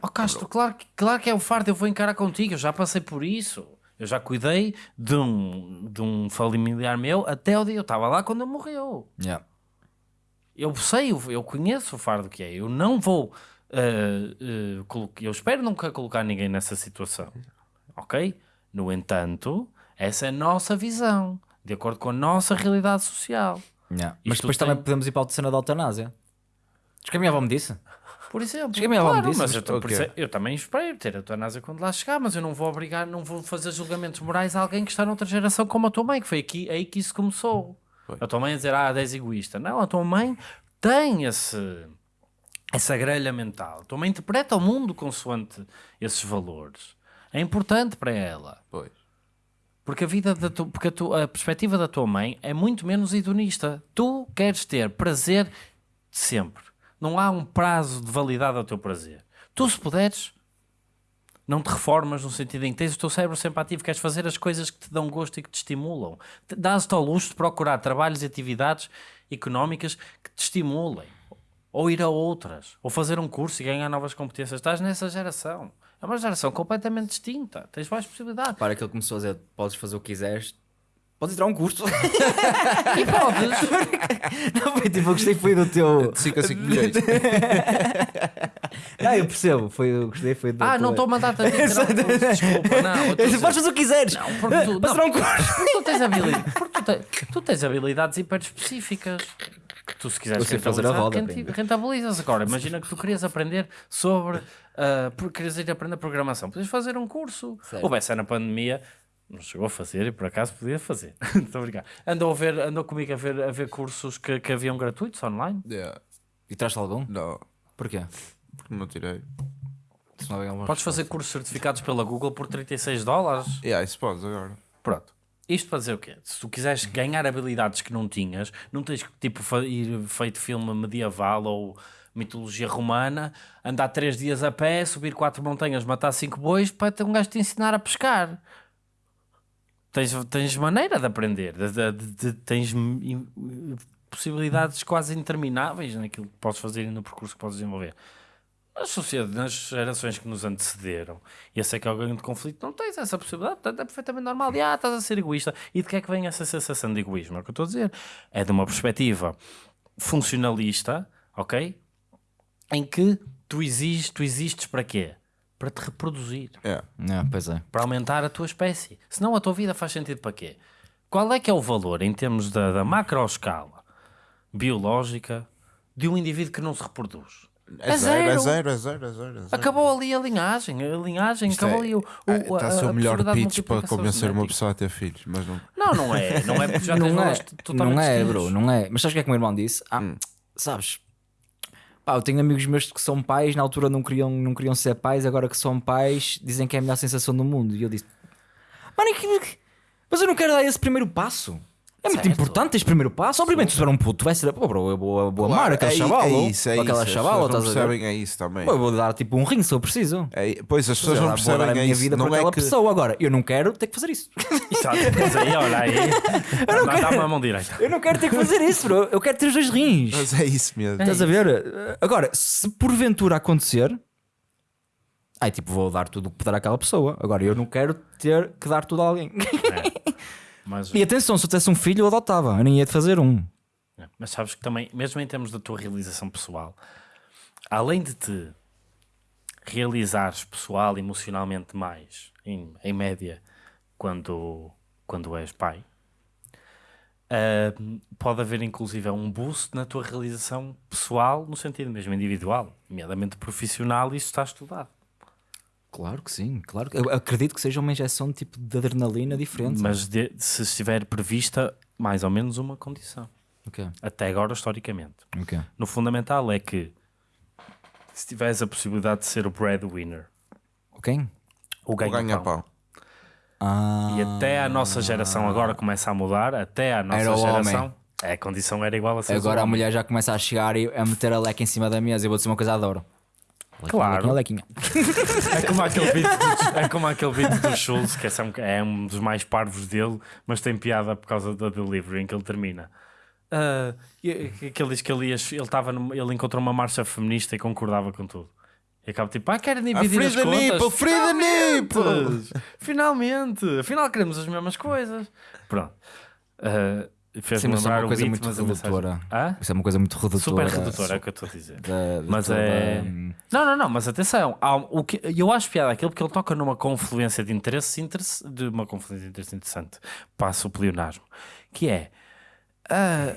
Oh Castro, claro, que- claro que é um fardo, eu vou encarar contigo, eu já passei por isso. Eu já cuidei de um, de um familiar meu até o dia. Eu estava lá quando ele morreu. Yeah. Eu sei, eu- eu conheço o fardo que é. Eu não vou. Eh, colo- eu espero nunca colocar ninguém nessa situação. Ok? No entanto, essa é a nossa visão, de acordo com a nossa realidade social. Yeah. Mas depois tem- também podemos ir para a cena da eutanásia. Diz que a minha avó me disse. Por exemplo, claro, disse, mas eu, tô- por ok. isso é- eu também espero ter a eutanásia quando lá chegar, mas eu não vou obrigar, não vou fazer julgamentos morais a alguém que está noutra geração como a tua mãe, que foi aqui, aí que isso começou. Foi. A tua mãe a dizer, ah, és egoísta. Não, a tua mãe tem esse, essa grelha mental. Tua mãe interpreta o mundo consoante esses valores. É importante para ela. Pois. Porque a vida da tu, porque a, tu- a perspectiva da tua mãe é muito menos hedonista. Tu queres ter prazer sempre. Não há um prazo de validade ao teu prazer. Tu, se puderes, não te reformas no sentido em que tens o teu cérebro sempre ativo, queres fazer as coisas que te dão gosto e que te estimulam. Te- Dás-te ao luxo de procurar trabalhos e atividades económicas que te estimulem. Ou ir a outras. Ou fazer um curso e ganhar novas competências. Estás nessa geração. É uma geração completamente distinta. Tens mais possibilidades. Para que ele começou a dizer: podes fazer o que quiseres, podes a um curso. E podes. não, foi tipo, eu gostei foi do teu. De 5 a 5 milhões. Não, eu percebo, foi, eu gostei foi do Ah, não estou a tirar um curso, Desculpa, não. Podes fazer o que quiseres. Não, porque tu, não, um curso. porque tu tens habilidades, porque tu, te- tu tens habilidades hiper específicas que tu se quiseres sei fazer a roda, rentabilizas agora. Imagina que tu querias aprender sobre por querias ir aprender programação, podes fazer um curso. Certo. O Bessa na pandemia não chegou a fazer e por acaso podia fazer. Estou a brincar. Andou, a ver, andou comigo a ver, a ver cursos que, que haviam gratuitos online. Yeah. E traz-te algum? Não, Porquê? porque não tirei. Não Podes fazer cursos certificados pela Google por 36 dólares. Yeah, isso podes agora. Pronto. Isto para dizer o quê? Se tu quiseres ganhar habilidades que não tinhas, não tens que tipo ir feito filme medieval ou mitologia romana, andar três dias a pé, subir quatro montanhas, matar cinco bois para ter um gajo te ensinar a pescar. Tens, tens maneira de aprender, de- de- de- tens possibilidades quase intermináveis naquilo que podes fazer e no percurso que podes desenvolver. Nas sociedades, nas gerações que nos antecederam, e esse é que é o grande conflito, não tens essa possibilidade, portanto é perfeitamente normal. De, ah, estás a ser egoísta. E de que é que vem essa sensação de egoísmo? É o que eu estou a dizer. É de uma perspectiva funcionalista, ok? Em que tu existes, tu existes para quê? Para te reproduzir, Yeah. Não, pois é. para aumentar a tua espécie. Senão a tua vida faz sentido para quê? Qual é que é o valor em termos da, da macroescala biológica de um indivíduo que não se reproduz? É zero, é zero, é zero, é zero. é zero. Acabou ali a linhagem, a linhagem, Isto acabou é- ali o, o, Está a ser o melhor pitch para convencer uma pessoa a ter filhos, mas não. Não, não é, não é porque já tens não é, não é, bro, não é. Mas sabes o que é que o meu irmão disse? Ah, Hum. sabes? Pá, eu tenho amigos meus que são pais, na altura não queriam, não queriam ser pais, agora que são pais, dizem que é a melhor sensação do mundo. E eu disse, mano, que- mas eu não quero dar esse primeiro passo. É muito Certo. importante esse primeiro passo. Obviamente, se for um puto, vai ser, pô, bro, eu vou, eu vou amar Claro, aquele é, chaval. é ou- isso, é aquela isso. Chavala, não a percebem é isso também. Pô, eu vou dar tipo um ring se eu preciso. É, pois as pessoas não percebem a é minha isso. vida Não por é aquela que pessoa. Agora, eu não quero ter que fazer isso. Exato, mas aí, olha aí, dá-me a mão direita. eu não quero ter que fazer isso, bro. Eu quero ter os dois rins. Mas é isso mesmo. Estás a ver? Agora, se porventura acontecer, Ai, tipo, vou dar tudo o que puder àquela pessoa. Agora, eu não quero ter que dar tudo a alguém. Mas, e atenção, se eu tivesse um filho, eu adotava. Eu nem ia de fazer um. É, mas sabes que também, mesmo em termos da tua realização pessoal, além de te realizares pessoal, emocionalmente mais, em, em média, quando, quando és pai, ah, pode haver inclusive um boost na tua realização pessoal, no sentido mesmo individual, nomeadamente profissional, e isso está estudado. Claro que sim, claro. que- Eu acredito que seja uma injeção de tipo de adrenalina diferente. Mas de- se estiver prevista mais ou menos uma condição, Ok, até agora historicamente. ok. No fundamental é que se tiveres a possibilidade de ser o breadwinner, Ok? o O ganha-pão, ganha-pão. Ah, e até a nossa geração agora começa a mudar, até a nossa geração, homem. é, a condição era igual a ser agora a mulher já começa a chegar e a meter a leque em cima da mesa. Eu vou dizer uma coisa, adoro. Claro. lequinha, lequinha. É como aquele beat do, é como aquele beat do Schultz, que é, um- é um dos mais parvos dele, mas tem piada por causa da delivery em que ele termina. E- que ele diz que ele, ia, ele, estava numa- ele encontrou uma marcha feminista e concordava com tudo. E acaba tipo, ah, querem dividir free as the contas? nipple, free the nipple! Finalmente! Finalmente! Afinal queremos as mesmas coisas. Pronto. Ah, Sim, mas isso é uma coisa beat, muito redutora. Hã? Isso é uma coisa muito redutora. Super redutora, é o que eu estou a dizer. da- Mas toda- é. Não, não, não, mas atenção, há o que, eu acho piada aquilo porque ele toca numa confluência de interesses interess- de uma confluência de interesses interessante, passa o pleonasmo, que é ah,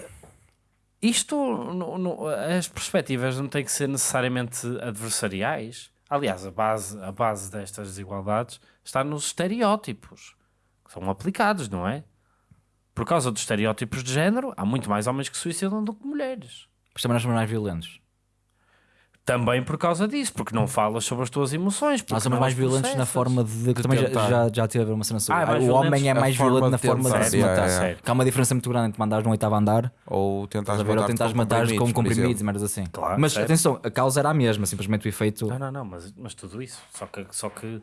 isto no- no- as perspectivas não têm que ser necessariamente adversariais. Aliás, a base, a base destas desigualdades está nos estereótipos que são aplicados, não é? Por causa dos estereótipos de género, há muito mais homens que se suicidam do que mulheres. Mas também nós somos mais violentos. Também por causa disso, porque não falas sobre as tuas emoções. porque Nós somos mais violentos na forma de. que também já, tentar. já, já teve uma cena sobre. Ah, é o homem é mais violento na de forma tentar, de se matar. Que há uma diferença muito grande entre mandares no oitavo andar Ou a ver, ou matar tentares matar com comprimidos e merdas assim. Claro, Mas certo. atenção, a causa era a mesma, simplesmente o efeito. Não, não, não, mas, mas tudo isso. Só que. Só que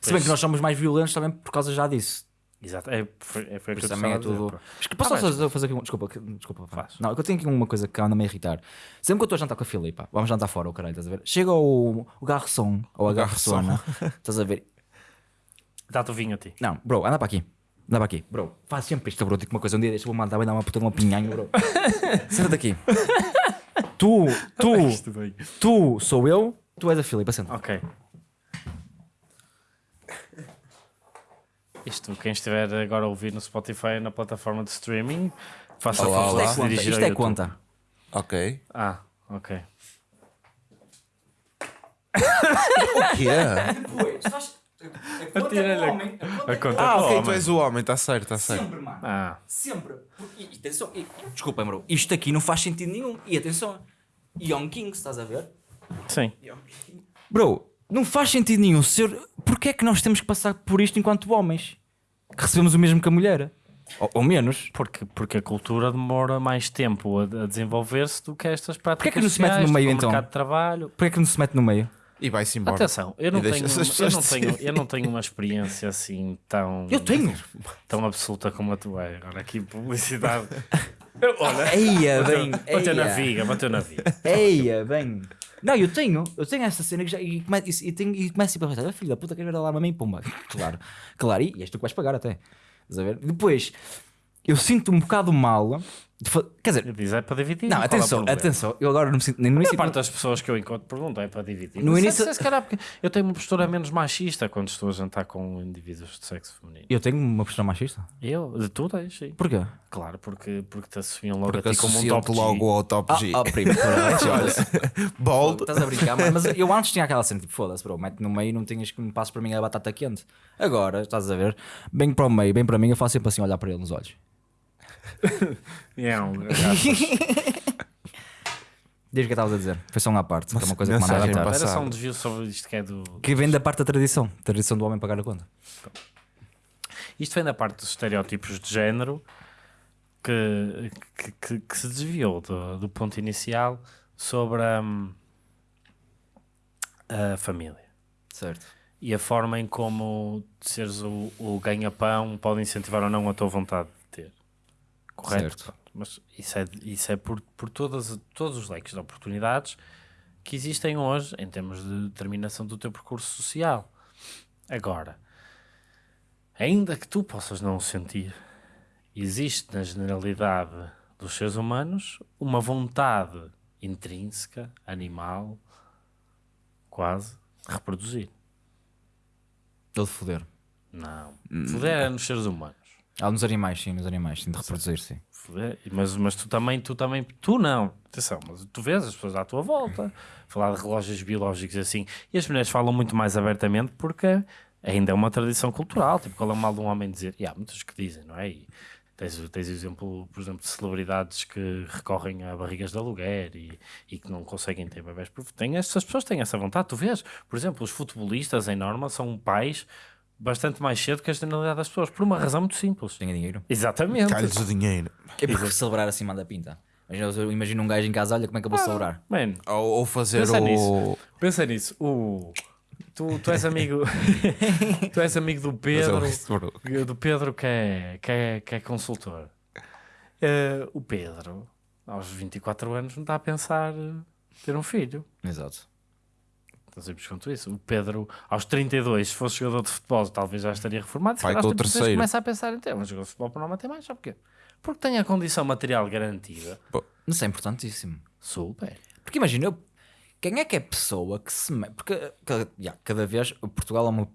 Se bem que nós somos mais violentos também por causa já disso. Exato, é, foi, é, foi isso também é dizer, tudo. pá. Mas que- Posso Ah, só fazer aqui um. Desculpa, que- desculpa. Faz. Não, eu tenho aqui uma coisa que anda-me a irritar. Sempre que eu estou a jantar com a Filipa, vamos jantar fora, o caralho, estás a ver? Chega o, o garçom ou a garçona, estás a ver? Dá-te o vinho a ti. Não, bro, anda para aqui. Anda para aqui, bro. Faz sempre isto, bro. Digo uma coisa, um dia deixa-me mandar, vai dar uma puta de uma pinhanho, bro. Senta-te aqui. tu, tu, tu sou eu, tu és a Filipa, senta. Ok. Isto, quem estiver agora a ouvir no Spotify na plataforma de streaming, faça a Olá, favor olá. de se é conta, dirigir isto é YouTube. conta. Ok. Ah, ok. O quê? Atira-lhe a- a conta Ah, para o ok, tu homem. és o homem, está certo, está certo. Sempre, mano. Ah, Sempre. E, e, atenção, e, desculpa, bro. Isto aqui não faz sentido nenhum. E atenção, Young Kings, estás a ver? sim. Bro, não faz sentido nenhum ser. Porquê é que nós temos que passar por isto enquanto homens? Que recebemos o mesmo que a mulher? Ou, ou menos. Porque, porque a cultura demora mais tempo a, a desenvolver-se do que estas práticas Porquê é que não se mete no meio, do então? mercado de trabalho. Porquê é que não se mete no meio? E vai-se embora. Atenção, eu não, tenho, eu, não tenho, eu não tenho uma experiência assim tão, Eu tenho. tão absoluta como a tua. Agora aqui publicidade. Eia, bem. Bateu na eia. viga, bateu na viga. Eia, bem. Não, eu tenho. Eu tenho essa cena que já. E, come, e, e, tenho, e começo sempre a pensar: "Ah, filho da puta, queres ver a mim? Pumba. Claro. Claro. E, e és tu que vais pagar até. A ver? Depois, eu sinto um bocado mal. De fa- Quer dizer, Diz é para dividir. não, é atenção, problema? atenção. Eu agora não me sinto. Nem no A início. parte das pessoas que eu encontro perguntam é para dividir. No início- se- se calhar porque eu tenho uma postura menos machista quando estou a jantar com indivíduos de sexo feminino. Eu tenho uma postura machista. Eu, de tu tens, sim. Porquê? Claro, porque, porque te associam logo Porque a ti como um top G. logo ao top Ah, G. ah, primo, caralho, olha. Bold. Estás a brincar, mas, mas eu antes tinha aquela cena tipo, foda-se, bro, mete no meio e não tinhas que me passes para mim a batata quente. Agora, estás a ver, bem para o meio, bem para mim, eu faço sempre assim, olhar para ele nos olhos. É um- Diz o que estavas a dizer, foi só uma parte, que é uma coisa que mensagem. Era só um desvio sobre isto que é do. Que vem da parte da tradição, tradição do homem pagar a conta. Isto vem da parte dos estereótipos de género que, que, que- que se desviou do, do ponto inicial sobre a, a família Certo. e a forma em como seres o, o ganha-pão pode incentivar ou não a tua vontade. Correto? Certo. Mas isso é, isso é por, por todas, todos os leques de oportunidades que existem hoje em termos de determinação do teu percurso social. Agora, ainda que tu possas não o sentir, existe na generalidade dos seres humanos uma vontade intrínseca, animal, quase, de reproduzir. Ele de foder. Não. Foder é nos seres humanos. Ah, nos animais, sim, nos animais, sim, de reproduzir, sim. Foder. Mas, mas tu também, tu também, tu não. Atenção, mas tu vês as pessoas à tua volta falar de relógios biológicos assim. E as mulheres falam muito mais abertamente porque ainda é uma tradição cultural. Tipo, qual é o mal de um homem dizer? E há muitos que dizem, não é? E tens, tens exemplo, por exemplo, de celebridades que recorrem a barrigas de aluguer e, e que não conseguem ter bebés. Porque Tem, essas pessoas têm essa vontade. Tu vês, por exemplo, os futebolistas em norma são pais bastante mais cedo que a generalidade das pessoas, por uma razão muito simples. Tenha dinheiro. Exatamente. Cai-lhes o dinheiro. É porque celebrar acima da pinta. Imagina, eu imagino um gajo em casa, olha como é que eu vou celebrar. Mano, Ou, ou fazer Pensa o. nisso. Pensa nisso. O... Tu, tu és amigo. tu és amigo do o Pedro. Westbrook. Do Pedro que é, que é, que é consultor. Eh, o Pedro, aos 24 anos, não está a pensar ter um filho. Exato. Então sempre conto isso. O Pedro, aos 32, se fosse jogador de futebol, talvez já estaria reformado. Se Vai 36 terceiro. começa a pensar em ter um jogador de futebol para não bater mais. Sabe porquê? Porque tem a condição material garantida. Isso é importantíssimo. Super. Porque imagina, eu- quem é que é pessoa que se. Porque cada, vez Portugal é uma,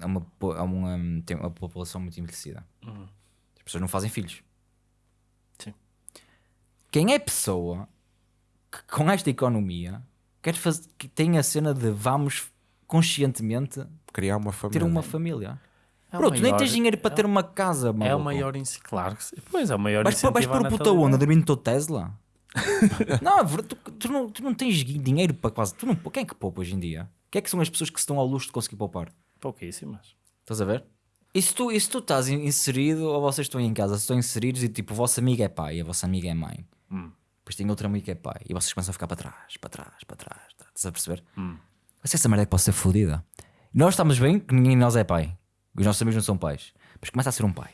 é uma, é uma, tem uma população muito envelhecida. As pessoas não fazem filhos. Sim. Quem é pessoa que com esta economia quer fazer, que tem a cena de vamos conscientemente Criar uma família. ter uma família? É o Pronto, nem maior- tens dinheiro para ter uma casa, É o maior incentivo. Claro que sim. Pois é, o maior Vais, vais incentivo à pôr o puta onda dormindo no teu Tesla? não, é verdade, tu, tu não, tu não tens dinheiro para quase. Tu não, quem é que poupa hoje em dia? Quem é que são as pessoas que se estão ao luxo de conseguir poupar? Pouquíssimas. Estás a ver? E se tu, e se tu estás in- inserido, ou vocês estão em casa, se estão inseridos e tipo, o vosso amigo é pai e a vossa amiga é mãe, depois tem outro amigo que é pai e vocês começam a ficar para trás, para trás, para trás, tá- estás a perceber? Mas essa merda é que pode ser fodida. Nós estamos bem que ninguém de nós é pai, os nossos amigos não são pais, mas começa a ser um pai.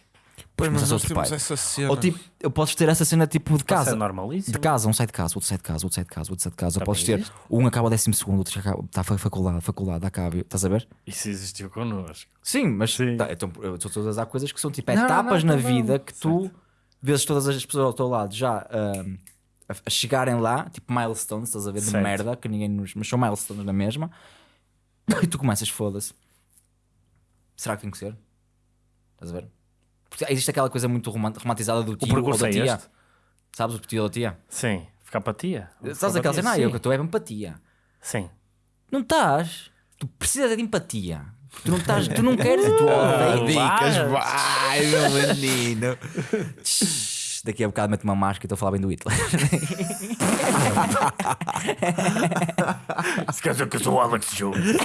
Pois, mas nós temos essa cena. Ou tipo, eu posso ter essa cena tipo de casa. normalíssimo. De casa, um sai de casa, outro sai de casa, outro sai de casa, outro sai de casa. Ou Também podes ter um acaba o décimo segundo, outro já acaba, está a faculdade, faculdade, acaba, estás a ver? Isso existiu connosco. Sim, mas Sim. tá, então, estou todas há coisas que são tipo etapas na vida que tu vezes todas as pessoas ao teu lado já ahm, a, a chegarem lá, tipo milestones, estás a ver, de Certo. merda, que ninguém nos. Mas são milestones na mesma, e tu começas, foda-se. Será que tem que ser? Estás a ver? Porque existe aquela coisa muito romant- romantizada do tio ou da é tia. este? Sabes o tio ou da tia? Sim. Ficar apatia. Sabes aquela cena? Ah, eu que estou é empatia. Sim. Não estás. Tu precisas de empatia. Tu não estás, tu não queres e tu odeias. Dicas, vai, meu menino. Daqui a bocado mete uma máscara e estou a falar bem do Hitler. Se quer dizer que eu sou o Alex Jones.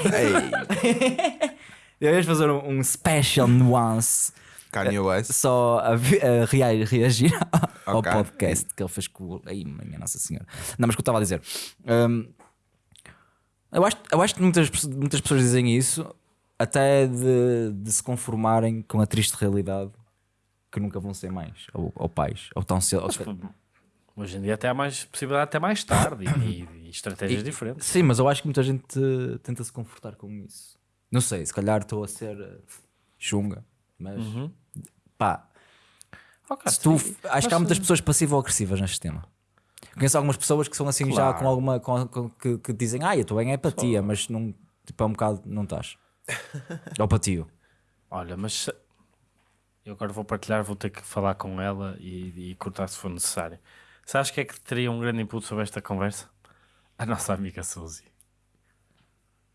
Deves fazer um, um special nuance Kanye West. só a, vi- a rea- reagir ao Ok. podcast que ele fez com o. Ai, minha Nossa Senhora. Não, mas o que eu estava a dizer. hum, eu, acho, eu acho que muitas, muitas pessoas dizem isso até de, de se conformarem com a triste realidade que nunca vão ser mães ou, ou pais ou tão cedo. ou- Hoje em dia até há mais possibilidade até mais tarde e, e estratégias E- diferentes. Sim, mas eu acho que muita gente eh, tenta se confortar com isso. Não sei, se calhar estou a ser eh, chunga, mas pá, Ok, se tu, sim. acho que há muitas pessoas passivo-agressivas neste tema. Conheço algumas pessoas que são assim já Claro. com alguma com- com- que, que dizem, ah, eu estou em empatia, mas não, tipo, é um bocado não estás. Ou patio. Olha, mas eu agora vou partilhar, vou ter que falar com ela e, e cortar se for necessário. Sabes que é que teria um grande input sobre esta conversa? A nossa amiga Suzy.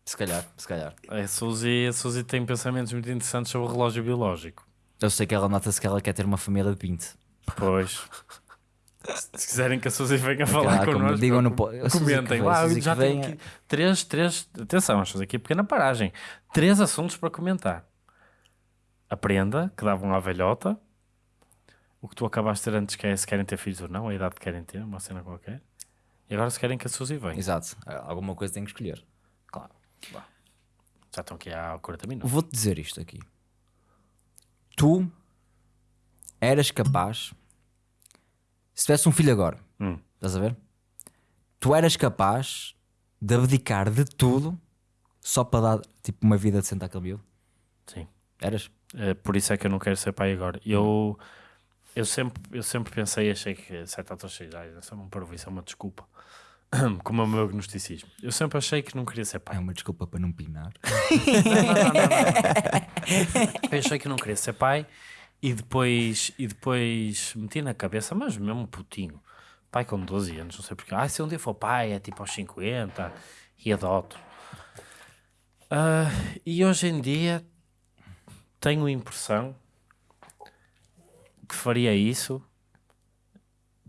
Se calhar, se calhar. A Suzy, a Suzy tem pensamentos muito interessantes sobre o relógio biológico. Eu sei que ela nota-se que ela quer ter uma família de 20. Pois. Se quiserem que a Suzy venha falar como connosco, digam no comentem lá. a Suzy já tenho venha. aqui três, três, atenção, vamos fazer aqui a pequena paragem. Três assuntos para comentar. A prenda, que davam à velhota. O que tu acabaste de ter antes, que é se querem ter filhos ou não, a idade que querem ter, uma cena qualquer. E agora se querem que a Suzy venha. Exato. Alguma coisa tem que escolher. Claro. Vá. Já estão aqui há 40 minutos. Vou-te dizer isto aqui. Tu eras capaz, se tivesse um filho agora, Hum. estás a ver? Tu eras capaz de abdicar de tudo só para dar tipo uma vida decente àquele miúdo? Sim. Eras? Eh, por isso é que eu não quero ser pai agora. Eu, eu, sempre, eu sempre pensei, achei que 7 anos 6 anos, isso é um parvo, isso é uma desculpa. Como é o meu agnosticismo. Eu sempre achei que não queria ser pai. É uma desculpa para não pinar. Eu achei que não queria ser pai e depois, e depois meti na cabeça, mas mesmo putinho, pai com 12 anos, não sei porque. Ah, se um dia for pai, é tipo aos 50 e adoto. Ah, e hoje em dia tenho a impressão que faria isso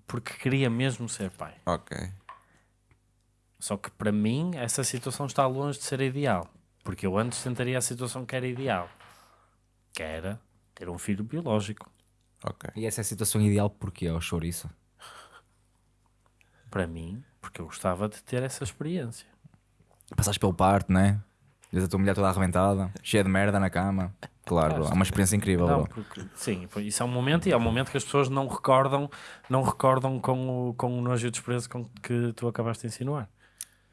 porque queria mesmo ser pai. Ok. Só que para mim essa situação está longe de ser ideal. Porque eu antes tentaria a situação que era ideal. Que era ter um filho biológico. Ok. E essa é a situação ideal porque é o chouriço. Para mim, porque eu gostava de ter essa experiência. Passaste pelo parto, né? Vês a tua mulher toda arrebentada, cheia de merda na cama. Claro, é uma experiência incrível, Não, porque, sim, isso é um momento e é um momento que as pessoas não recordam, não recordam com o, com o nojo e o desprezo com que tu acabaste de insinuar.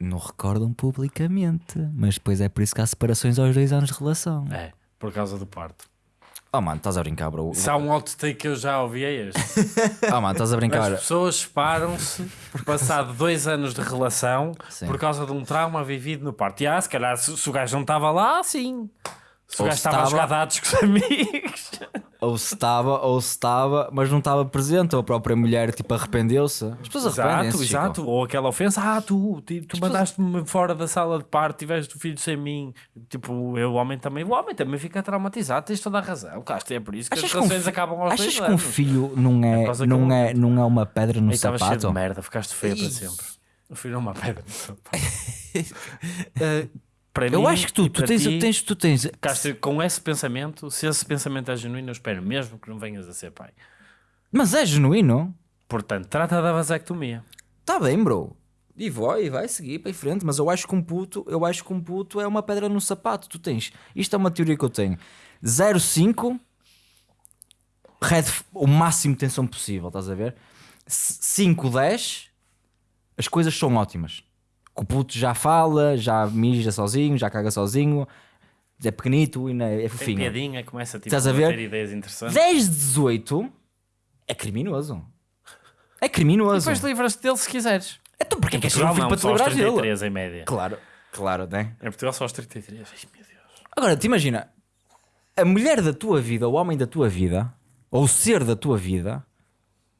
Não recordam publicamente, mas depois é por isso que há separações aos dois anos de relação. É, por causa do parto. Oh mano, estás a brincar, bro. Se há um outtake que eu já ouvi é este. Oh mano, estás a brincar. As pessoas separam-se passado dois anos de relação Sim. por causa de um trauma vivido no parto. E ah, se calhar se, se o gajo não estava lá, sim. Se o gajo estava a jogar dados com os amigos. Ou se estava, ou se estava, mas não estava presente, ou a própria mulher tipo arrependeu-se. As pessoas arrependem-se. Exato. Ou aquela ofensa, ah, tu, ti- tu mandaste-me fora da sala de parto, tiveste o filho sem mim. Tipo, eu, o homem também, o homem também fica traumatizado, tens toda a razão. Claro, é por isso que Achas as um relações fi- acabam aos Achas que um filho não É é, não é, não é uma pedra no Aí estava cheio de sapato? merda, ficaste feio para sempre. O filho é uma pedra no sapato. para Eu mim acho que tu, tu tens, ti, tens, tu tens. Ficaste com esse pensamento, se esse pensamento é genuíno, eu espero mesmo que não venhas a ser pai. Mas é genuíno. Portanto, trata da vasectomia. Tá bem, bro. E vai, e vai seguir para em frente, mas eu acho que um puto, eu acho que um puto é uma pedra no sapato. Tu tens. Isto é uma teoria que eu tenho. 0,5 red, o máximo de tensão possível, estás a ver? 5, 10 as coisas são ótimas. Que o puto já fala, já mija sozinho, já caga sozinho, é pequenito e não é, é Tem fofinho. piadinha, começa tipo, Estás a ver? ter ideias interessantes. 10 de 18 é criminoso. É criminoso. Depois livras-te dele se quiseres. Então porquê Em que és um filho para te só aos livrar dele? 33 em média. Claro, claro, né? Em Portugal só aos 33. Ai, meu Deus. Agora, te imagina, a mulher da tua vida, o homem da tua vida, ou o ser da tua vida,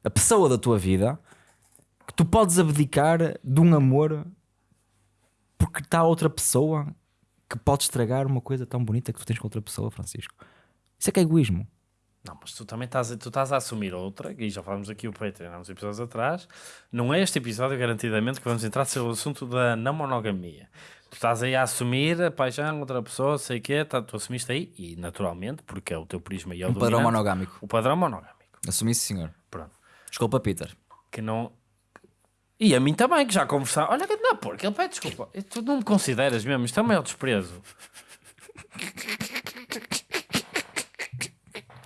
a pessoa da tua vida, que tu podes abdicar de um amor porque está outra pessoa que pode estragar uma coisa tão bonita que tu tens com outra pessoa, Francisco. Isso é que é egoísmo. Não, mas tu também estás, a- tu estás a assumir outra, e já falámos aqui o Patreon há uns episódios atrás. Não é este episódio, garantidamente, que vamos entrar sobre o assunto da não monogamia. Tu estás aí a assumir a paixão, outra pessoa, sei o quê, tá, tu assumiste aí, e naturalmente, porque é o teu prisma e é o Um padrão monogâmico. O padrão monogâmico. Assumi isso, senhor. Pronto. Desculpa, Peter. Que não. E a mim também, que já conversar. Olha, que não, porque ele pede desculpa. E Tu não me consideras mesmo, isto é o maior desprezo.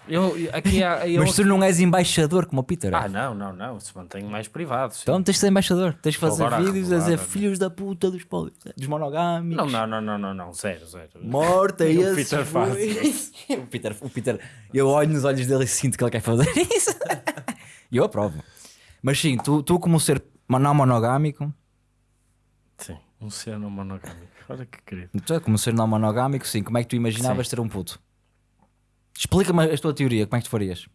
Eu, aqui há. Eu, Mas tu não és embaixador como o Peter. é? Ah, não, não, não. Se mantém mais privado. sim. Então tens de ser embaixador. Tens de fazer agora vídeos a dizer revelar, filhos da puta dos, dos monogâmicos. Não, não, não, não, não, não. Zero, zero. Morta e O Peter faz foi- o, Peter, o Peter, eu olho nos olhos dele e sinto que ele quer fazer isso. E eu aprovo. Mas sim, tu, tu como ser não monogâmico, Sim, um ser não monogâmico. Olha que querido. tu como ser não monogâmico, sim, como é que tu imaginavas ter um puto? Explica-me a tua teoria, como é que tu farias?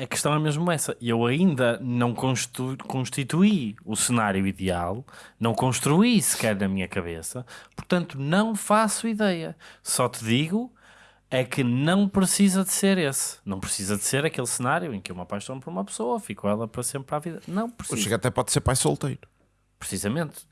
A questão é mesmo essa. Eu ainda não constitu- constituí o cenário ideal, não construí sequer na minha cabeça, portanto não faço ideia. Só te digo é que não precisa de ser esse. Não precisa de ser aquele cenário em que eu me apaixono por uma pessoa, fico ela para sempre para a vida. Não precisa. Chico até pode ser pai solteiro. Precisamente.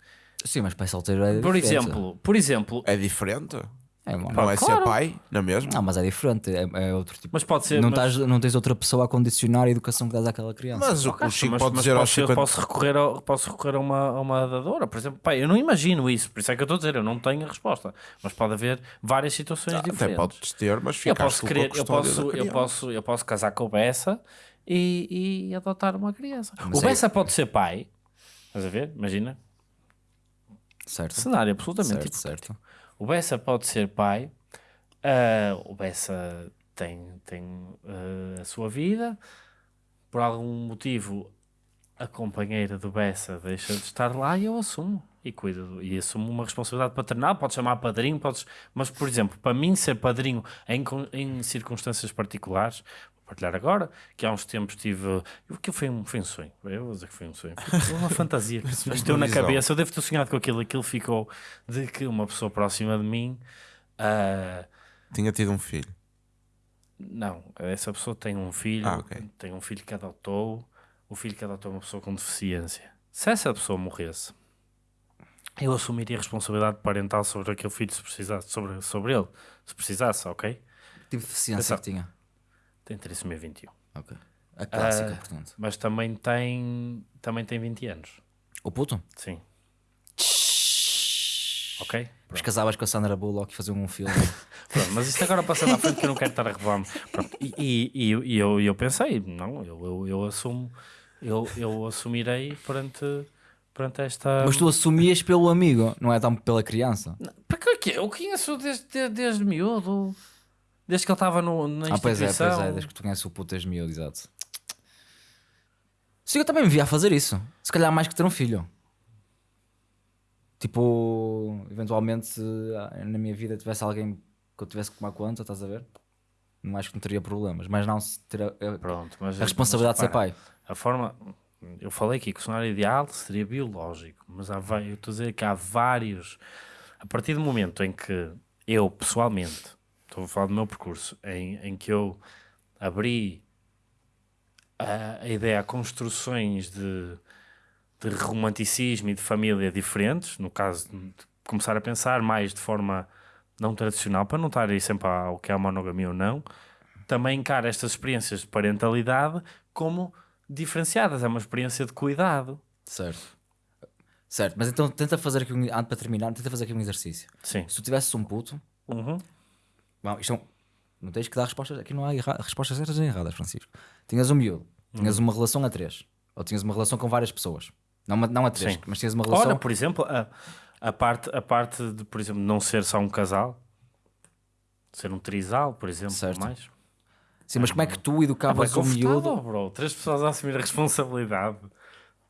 Sim, mas pai solteiro é Por diferente. exemplo, por exemplo, É diferente. É, mano. Não é claro. ser pai, não é mesmo? Não, mas é diferente, é, é outro tipo. mas pode ser. não, mas- estás, não tens outra pessoa a condicionar a educação que dás àquela criança. Mas o, o Caixa, Chico mas- pode mas dizer aos posso, 50... posso recorrer, ao- posso recorrer a, uma, a uma dadora, por exemplo. Pai, eu não imagino isso, por isso é que eu estou a dizer, eu não tenho a resposta. Mas pode haver várias situações Até diferentes. podes ter, mas eu posso a querer, eu posso, eu posso, eu posso casar com o Bessa e, e adotar uma criança. Mas o é- Bessa pode ser pai, estás a ver? Imagina. Certo. Cenário absolutamente Certo, certo. O Bessa pode ser pai, ah, o Bessa tem, tem ah, a sua vida, por algum motivo a companheira do Bessa deixa de estar lá e eu assumo. E cuido, do- e assumo uma responsabilidade paternal, pode chamar padrinho, podes, mas por exemplo, para mim ser padrinho em, em circunstâncias particulares, partilhar agora, que há uns tempos tive, aquilo foi um, foi um sonho, eu vou dizer que foi um sonho, foi uma fantasia que se bateu na cabeça, eu devo ter sonhado com aquilo, aquilo ficou de que uma pessoa próxima de mim, ah, Tinha tido um filho. não, essa pessoa tem um filho, Ah, ok. tem um filho que adotou, o filho que adotou é uma pessoa com deficiência. Se essa pessoa morresse, eu assumiria a responsabilidade parental sobre aquele filho se precisasse, sobre, sobre ele, se precisasse, ok? Tipo de deficiência Exato. que tinha. Tem trissomia 21. Ok. A clássica, Ah, portanto. Mas também tem, também tem 20 anos. O puto? Sim. Ok? Mas casavas com a Sandra Bullock e faziam um filme. Pronto, mas isto agora passando à frente que eu não quero estar a revelar-me. E, e, e, eu, eu pensei, não, eu, eu, eu assumo, eu, eu assumirei perante, perante esta. Mas tu assumias pelo amigo, não é tão pela criança. Para que que eu conheço desde, desde, desde miúdo, desde que ele estava no, na Ah, pois é, instituição. pois é, desde que tu conheces o puto desde miúdo, exato. Sim, eu também me via a fazer isso. Se calhar mais que ter um filho. Tipo, eventualmente, se ah, na minha vida tivesse alguém que eu tivesse que tomar conta, estás a ver? Não acho que não teria problemas, mas não se ter a, a- Pronto, mas, a responsabilidade de ser mas pai. A forma. Eu falei aqui que o cenário ideal seria biológico, mas há, eu estou a dizer que há vários. A partir do momento em que eu, pessoalmente, estou a falar do meu percurso, em, em que eu abri a, a ideia a construções de, de romanticismo e de família diferentes, no caso de começar a pensar mais de forma não tradicional, para não estar aí sempre ao que é a monogamia ou não, também encara estas experiências de parentalidade como diferenciadas. É uma experiência de cuidado. Certo. Certo, mas então tenta fazer aqui um. Para terminar, tenta fazer aqui um exercício. Sim. Se tu tivesses um puto, Uhum. Bom, isto é um- não tens que dar respostas. Aqui não há erra- respostas certas nem erradas, Francisco. Tinhas um miúdo, tinhas Uhum. uma relação a três, ou tinhas uma relação com várias pessoas. Não, uma- não a três, Sim. mas tinhas uma relação. Ora, por exemplo, a, a, parte, a parte de, por exemplo, não ser só um casal, ser um trisal, por exemplo, Certo. ou mais. Sim, mas como é que tu Ah, educavas um miúdo? bro. Três pessoas a assumir a responsabilidade.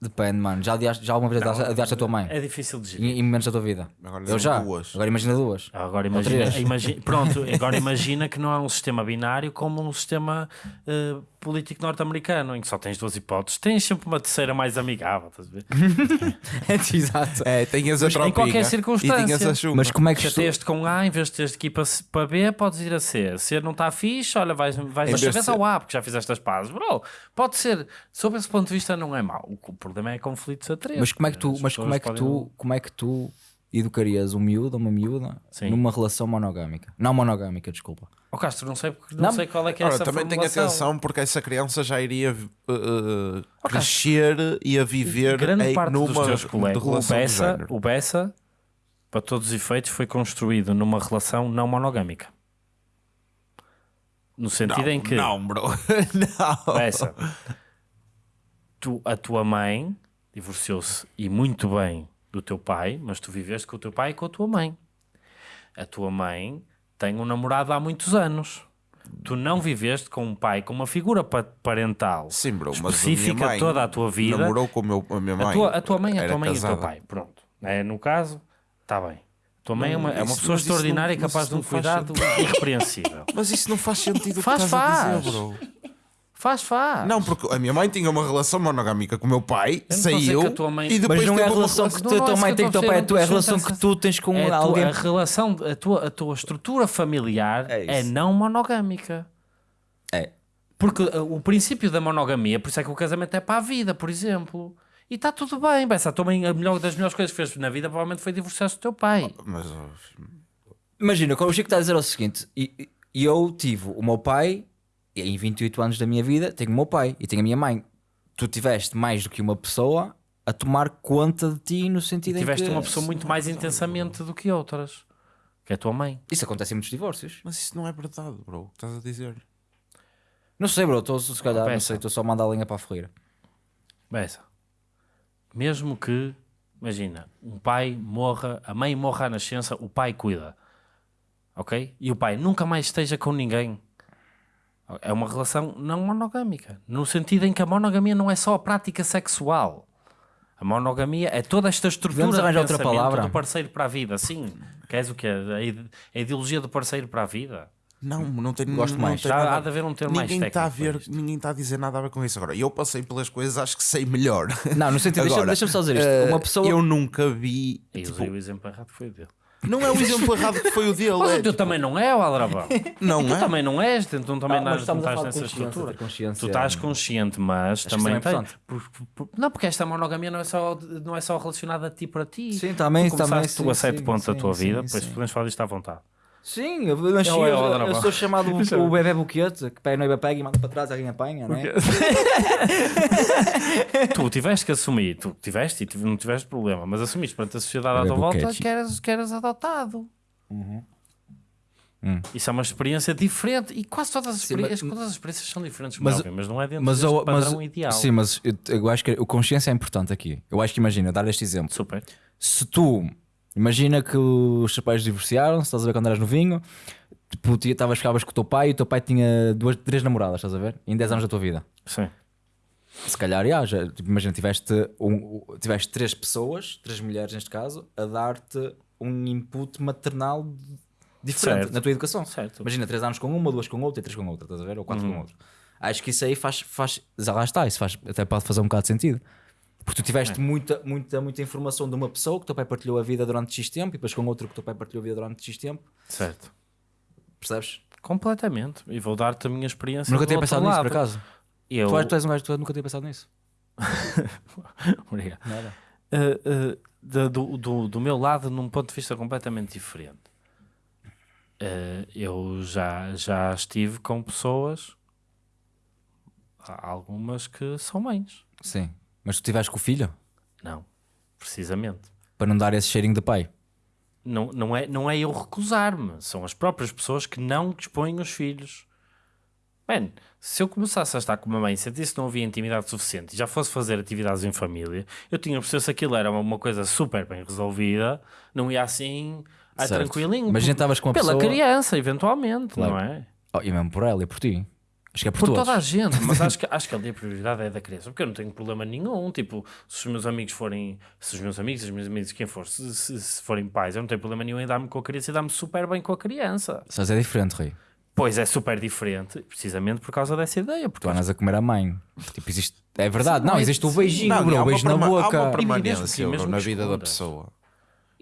Depende, mano. Já, odiaste, já alguma vez odiaste, odiaste a tua mãe? É difícil de gerir. Em, momentos da tua vida? Agora Eu já. duas. Agora imagina duas. Agora imagina, três. imagi- pronto, agora imagina que não é um sistema binário como um sistema eh, político norte-americano, em que só tens duas hipóteses. Tens sempre uma terceira mais amigável, estás a ver? Exato. É, tinhas a Mas em qualquer E circunstância. Mas como é que Se isto... teste com A, em vez de teres de ir para, para B, podes ir a C. Se não está fixe, olha, vais, vais mas vez ao A, porque já fizeste as pazes. Bro, pode ser, sob esse ponto de vista, não é mau. O problema é conflitos a três. Mas como é que tu, As mas como é que pessoas tu, podem- como é que tu educarias um miúdo ou uma miúda Sim. numa relação monogâmica? Não monogâmica, desculpa. Ó Castro, não sei, porque não, Não. sei qual é que é Ora, essa também tenha formulação. atenção porque essa criança já iria uh, uh, crescer e a viver Grande em, parte numa dos teus colegas, o Bessa, o Bessa, para todos os efeitos, foi construído numa relação não monogâmica. No sentido em que... Não, bro. não. Essa. Tu, a tua mãe divorciou-se e muito bem do teu pai, mas tu viveste com o teu pai e com a tua mãe. A tua mãe tem um namorado há muitos anos. Tu não viveste com um pai, com uma figura pa- parental Sim, bro, mas a específica toda a tua vida. Namorou com o meu, a minha mãe. A tua, a tua mãe, a tua mãe e o teu pai. Uma, é, no caso, está bem. A tua mãe é, uma, é uma isso- pessoa mas isso extraordinária não- capaz de um não cuidado irrepreensível. Mas isso não faz sentido Faz, faz. dizer, bro. Faz, faz. Não, porque a minha mãe tinha uma relação monogâmica com o meu pai, Eu não estou a dizer saiu que a tua mãe- e depois Mas não é a teve uma relação que tu, a não, tua é mãe isso tem com o eu teu pai, é, tu, é a relação dizer. que tu tens com É a, tua, alguém. a relação, a tua, a tua estrutura familiar É é, isso. não monogâmica. É. Porque uh, o princípio da monogamia, por isso é que o casamento é para a vida, por exemplo. E está tudo bem, bem, se a tua mãe, a melhor das melhores coisas que fez na vida provavelmente foi divorciar-se do teu pai. Mas, oh, Imagina, o Chico está a dizer é o seguinte: e, e eu tive o meu pai, em 28 anos da minha vida, tenho o meu pai e tenho a minha mãe. Tu tiveste mais do que uma pessoa a tomar conta de ti no sentido Tiveste em que. uma pessoa muito mais intensamente do que outras, que é a tua mãe. Isso acontece em muitos divórcios. mas isso não é verdade, bro. O que estás a dizer? Não sei, bro, estou se calhar, não sei, estou só a mandar a linha para a ferreira. Bessa. Mesmo que imagina, um pai morra, a mãe morra à nascença, o pai cuida. Ok? E o pai nunca mais esteja com ninguém. É uma relação não monogâmica. No sentido em que a monogamia não é só a prática sexual. A monogamia é toda esta estrutura de outra palavra? do parceiro para a vida. Sim. Queres o quê? A ide- a ideologia do parceiro para a vida. Não, não tem Gosto não mais. Já nada- há de haver um termo mais ninguém está a ver, ninguém está a dizer nada a ver com isso agora. Eu passei pelas coisas, acho que sei melhor. Não, no sentido, deixa- Agora, deixa-me só dizer isto. eh, Uma pessoa. Eu nunca vi. E tipo, usei o exemplo errado foi o dele. Não é o exemplo errado que foi o dele. Mas é, o teu também não é, o Aldrabão. não tu é? também não és, tu também Ah, não, a não estás nessa estrutura. Tu estás consciente, mas que também é tem. importante. por- por- não, porque esta monogamia não é só, não é só relacionada a ti para ti. Sim, também, tu começaste também, tu a sim, certo sim, ponto da tua sim, vida, sim. depois podemos falar disto à vontade. Sim, eu, eu, É é eu, eu, Aldrabão. sou chamado o, o bebê buquete, que pega noiva pega e manda para trás, alguém apanha, não é? tu tiveste que assumir, tu tiveste e não tiveste problema, mas assumiste perante a sociedade à tua volta que eras, que eras adotado. Hum. Isso é uma experiência diferente e quase todas as, Sim, experiências, mas- todas as experiências são diferentes, mas- mas, mas não é dentro Mas, deste eu, mas, padrão ideal. sim, mas eu, eu acho que o consciência é importante aqui. Eu acho que imagina, dar este exemplo. Super. Se tu imagina que os teus pais divorciaram, se estás a ver quando eras novinho, tipo, estavas ficavas com o teu pai e o teu pai tinha duas, três namoradas, estás a ver? Em 10 anos da tua vida. Sim. Se calhar, já, já, tipo, imagina, tiveste, um, tiveste três pessoas, três mulheres neste caso, a dar-te um input maternal diferente Certo. na tua educação. Certo. Imagina, três anos com uma, duas com outra e três com outra, estás a ver? Ou quatro Uhum. com outra. Acho que isso aí faz, faz. Já lá está, isso faz, até pode fazer um bocado de sentido. Porque tu tiveste É. muita, muita, muita informação de uma pessoa que o teu pai partilhou a vida durante X tempo e depois com outra que o teu pai partilhou a vida durante X tempo, Certo. percebes? Completamente. E vou dar-te a minha experiência. Nunca do tinha outro pensado nisso, por acaso. Eu... Tu, és- tu és um gajo que nunca tinha pensado nisso. Obrigado. Nada. Uh, uh, da- do, do, do meu lado, num ponto de vista completamente diferente. Uh, eu já, já estive com pessoas, algumas que são mães. Sim. Mas tu tiveste com o filho Não, precisamente. para não dar esse cheirinho de pai. Não, não, é, não é eu recusar-me, são as próprias pessoas que não dispõem os filhos. Bem, se eu começasse a estar com uma mãe e sentisse que não havia intimidade suficiente e já fosse fazer atividades em família, eu tinha percebido se aquilo era uma, coisa super bem resolvida, não ia assim ah, tranquilinho. Imagina por- estavas com Pela pessoa- criança, eventualmente, Claro. não é? Oh, e mesmo por ela e por ti. Acho que é por, Por todos. toda a gente, mas acho que, acho que ali a prioridade é da criança, porque eu não tenho problema nenhum. Tipo, se os meus amigos forem, se os meus amigos, os meus amigos, quem for, se, se- se forem pais, eu não tenho problema nenhum em dar-me com a criança e dar-me super bem com a criança. Mas é diferente, Rui. Pois é super diferente, precisamente por causa dessa ideia. Porque Tu andas a comer a mãe. Tipo, existe. É verdade. Sim, não, é- existe o sim. beijinho, Não, bro. O beijo na perma- há boca. uma mesmo permanência que- mesmo bro, na vida da pessoa.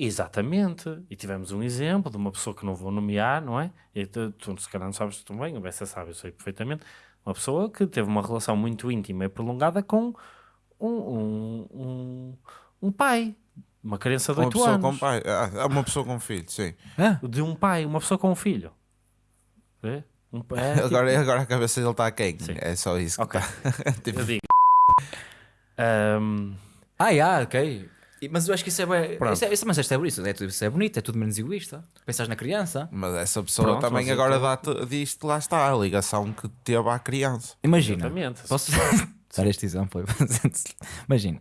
Exatamente. E tivemos um exemplo de uma pessoa que não vou nomear, não é? E tu, tu se calhar não sabes tão bem, o Bessa sabe, eu sei perfeitamente. Uma pessoa que teve uma relação muito íntima e prolongada com um, um, um, um pai, uma criança de Uma 8 pessoa anos. com pai. Ah, é uma pessoa com filho, sim. Hã? De um pai, uma pessoa com um filho. Vê? Um, é, tipo- Agora, agora a cabeça dele está a quem? Sim. É só isso. que Ok. tá. Tipo, eu digo. Ahm, Ah, yeah, ok. E- Mas eu acho que isso é. Isso é, isso, mas isto é por isso. É, tudo- isso é bonito, é tudo menos egoísta. Pensas na criança. Mas essa pessoa Pronto, também agora dá-te disto, lá está, a ligação que teve à criança. Imagina. Exatamente. Posso dar este exemplo? Imagina.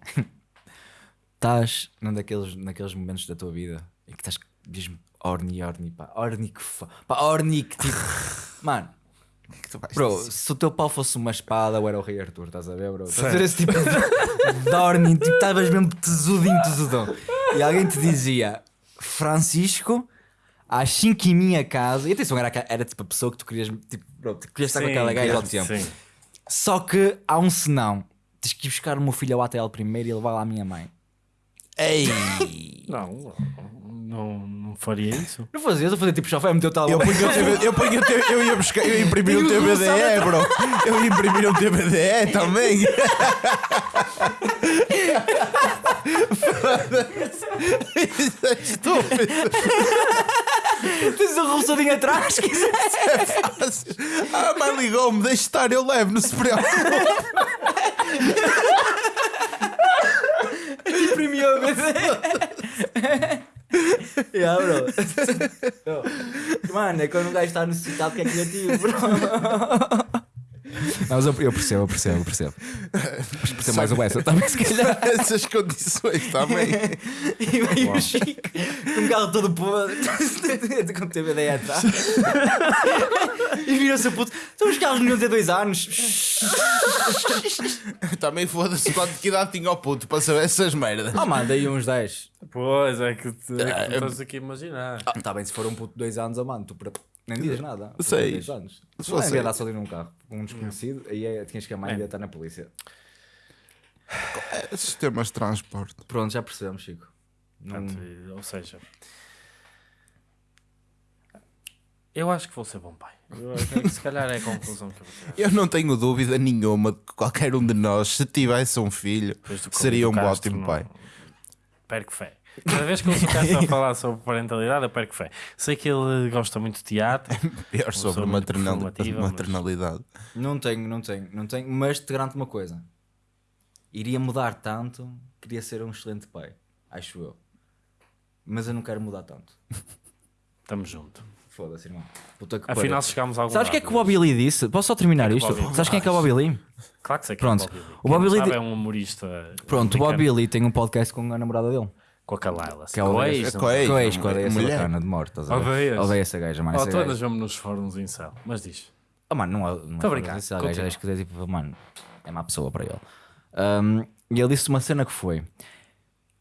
Estás num daqueles, naqueles momentos da tua vida em que estás mesmo orni, orni, pá. Orni que fa... Pá, orni que tipo. Mano. Que tu vais Bro, dizer. se o teu pau fosse uma espada, eu era o Rei Arthur, estás a ver, bro? Estás a ver esse tipo de Dorning, tipo, estavas mesmo tesudinho, tesudão. E alguém te dizia, Francisco, às 5 em minha casa. E atenção, era, era tipo a pessoa que tu querias, tipo, bro, tu querias estar com aquela gaja ao tempo. sim. Só que há um senão. Tens que ir buscar o meu filho ao ATL primeiro e levar lá a minha mãe. Ei! Não, não, não faria isso. Não fazia, eu fazia tipo chofé, meteu tal. Eu punha o TBD, eu, punha o T- eu ia buscar, eu ia imprimir um TBDE, bro. Eu ia imprimir um TBDE também. Isso é estúpido. Tens um roçadinho atrás, se quiser. fácil. Ah, a mãe ligou-me, deixa estar, eu levo, não se preocupe. Imprimiu a BD. yeah, bro. Mano, é quando um gajo está necessitado que é criativo, bro. Não, mas eu, eu percebo, eu percebo, eu percebo. Mas percebo mais o essa também, se calhar. Essas condições também. E veio o Chico com o carro todo podre, com o TVD atrás. E virou-se a puto. Então os carros não ter dois anos. também foda-se quanto que idade tinha o puto para saber essas merdas. Oh, mano, daí uns 10. Pois é que, te, é que me estás aqui a imaginar. Ah, tá bem, se for um puto de dois anos, oh, mano, tu para- nem dizes nada. Sei. Anos. Se fosse- só ali num carro, com um desconhecido, aí é, tinhas que amar e ia estar na polícia. É, Sistemas de transporte. Pronto, já percebemos, Chico. Não- Portanto, ou seja, eu acho que vou ser bom pai. Eu se calhar é a conclusão que eu vou tirar. Eu não tenho dúvida nenhuma de que qualquer um de nós, se tivesse um filho, seria um Castro, ótimo não- pai. Perco fé. Cada vez que eu ouço o Castro a falar sobre parentalidade, eu perco fé. Sei que ele gosta muito de teatro. Pior Uma sobre maternal- maternalidade. Não tenho, não tenho, não tenho, mas te garanto uma coisa: iria mudar tanto, queria ser um excelente pai, acho eu. Mas eu não quero mudar tanto. Estamos juntos. Foda-se, irmão. Puta que Afinal, chegámos a algum Sabes o que é que o Bobby Lee disse? Posso só terminar é que isto? Sabes quem é que é o Bobby Lee? Claro que sei que Pronto. é o Bobby Lee. O Bobby Lee é um humorista. Pronto, o. Bobby Lee tem um podcast com a namorada dele. Com a Kalila. Que é o ex, ex, com a a mulher. bacana de morte. estás a ver? Odeias? Odeio essa gaja, mano. Oh, essa gaja- andas mesmo nos fóruns em céu. Mas diz. Oh, mano, não, não Tô é brincar, Essa gaja, continua. acho que é tipo, mano, é má pessoa para ele. Um, e ele disse uma cena que foi: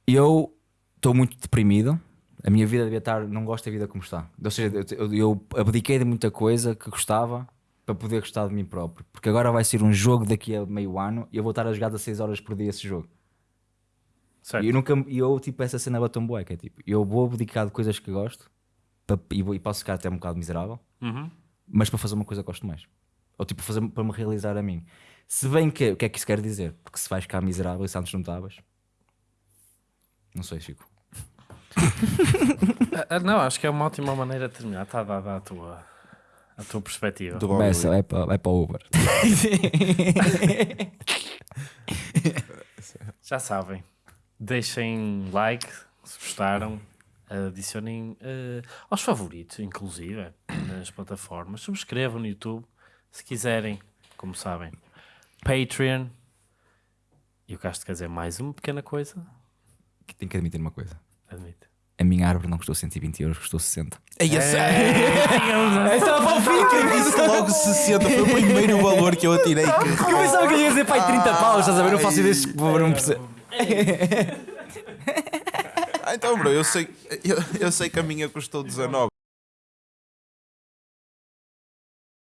Eu estou muito deprimido, a minha vida devia estar, não gosto da vida como está. Ou seja, eu, eu- eu abdiquei de muita coisa que gostava para poder gostar de mim próprio. Porque agora vai ser um jogo daqui a meio ano e eu vou estar a jogar 16 horas por dia esse jogo. Certo. E eu nunca, eu tipo, essa cena bateu-me bué, que é tipo, eu vou abdicar de coisas que gosto e, vou- e posso ficar até um bocado miserável Uhum. mas para fazer uma coisa que gosto mais. Ou tipo, fazer, para me realizar a mim. Se bem que, o que é que isso quer dizer? Porque se vais ficar miserável e se antes não estavas. Não sei, Chico. Ah, ah, não, acho que é uma ótima maneira de terminar. Está dada a tua, a tua perspectiva. Do Bessa, é para, é para o Uber. Já sabem. Deixem like se gostaram. Adicionem eh, aos favoritos, inclusive, nas plataformas. Subscrevam no YouTube se quiserem, como sabem. Patreon. E o Castro quer dizer mais uma pequena coisa. Que Tenho que admitir uma coisa. Admite. A minha árvore não custou 120 euros, custou 60. Ei, esse- Essa era para o fim! Eu disse logo 60, foi o primeiro valor que eu atirei. que- Eu pensava que eu ia dizer pai 30 paus, estás a ver? Eu faço ideias que não perceber. Ah, então, bro, eu sei, eu, eu sei que a minha custou 19.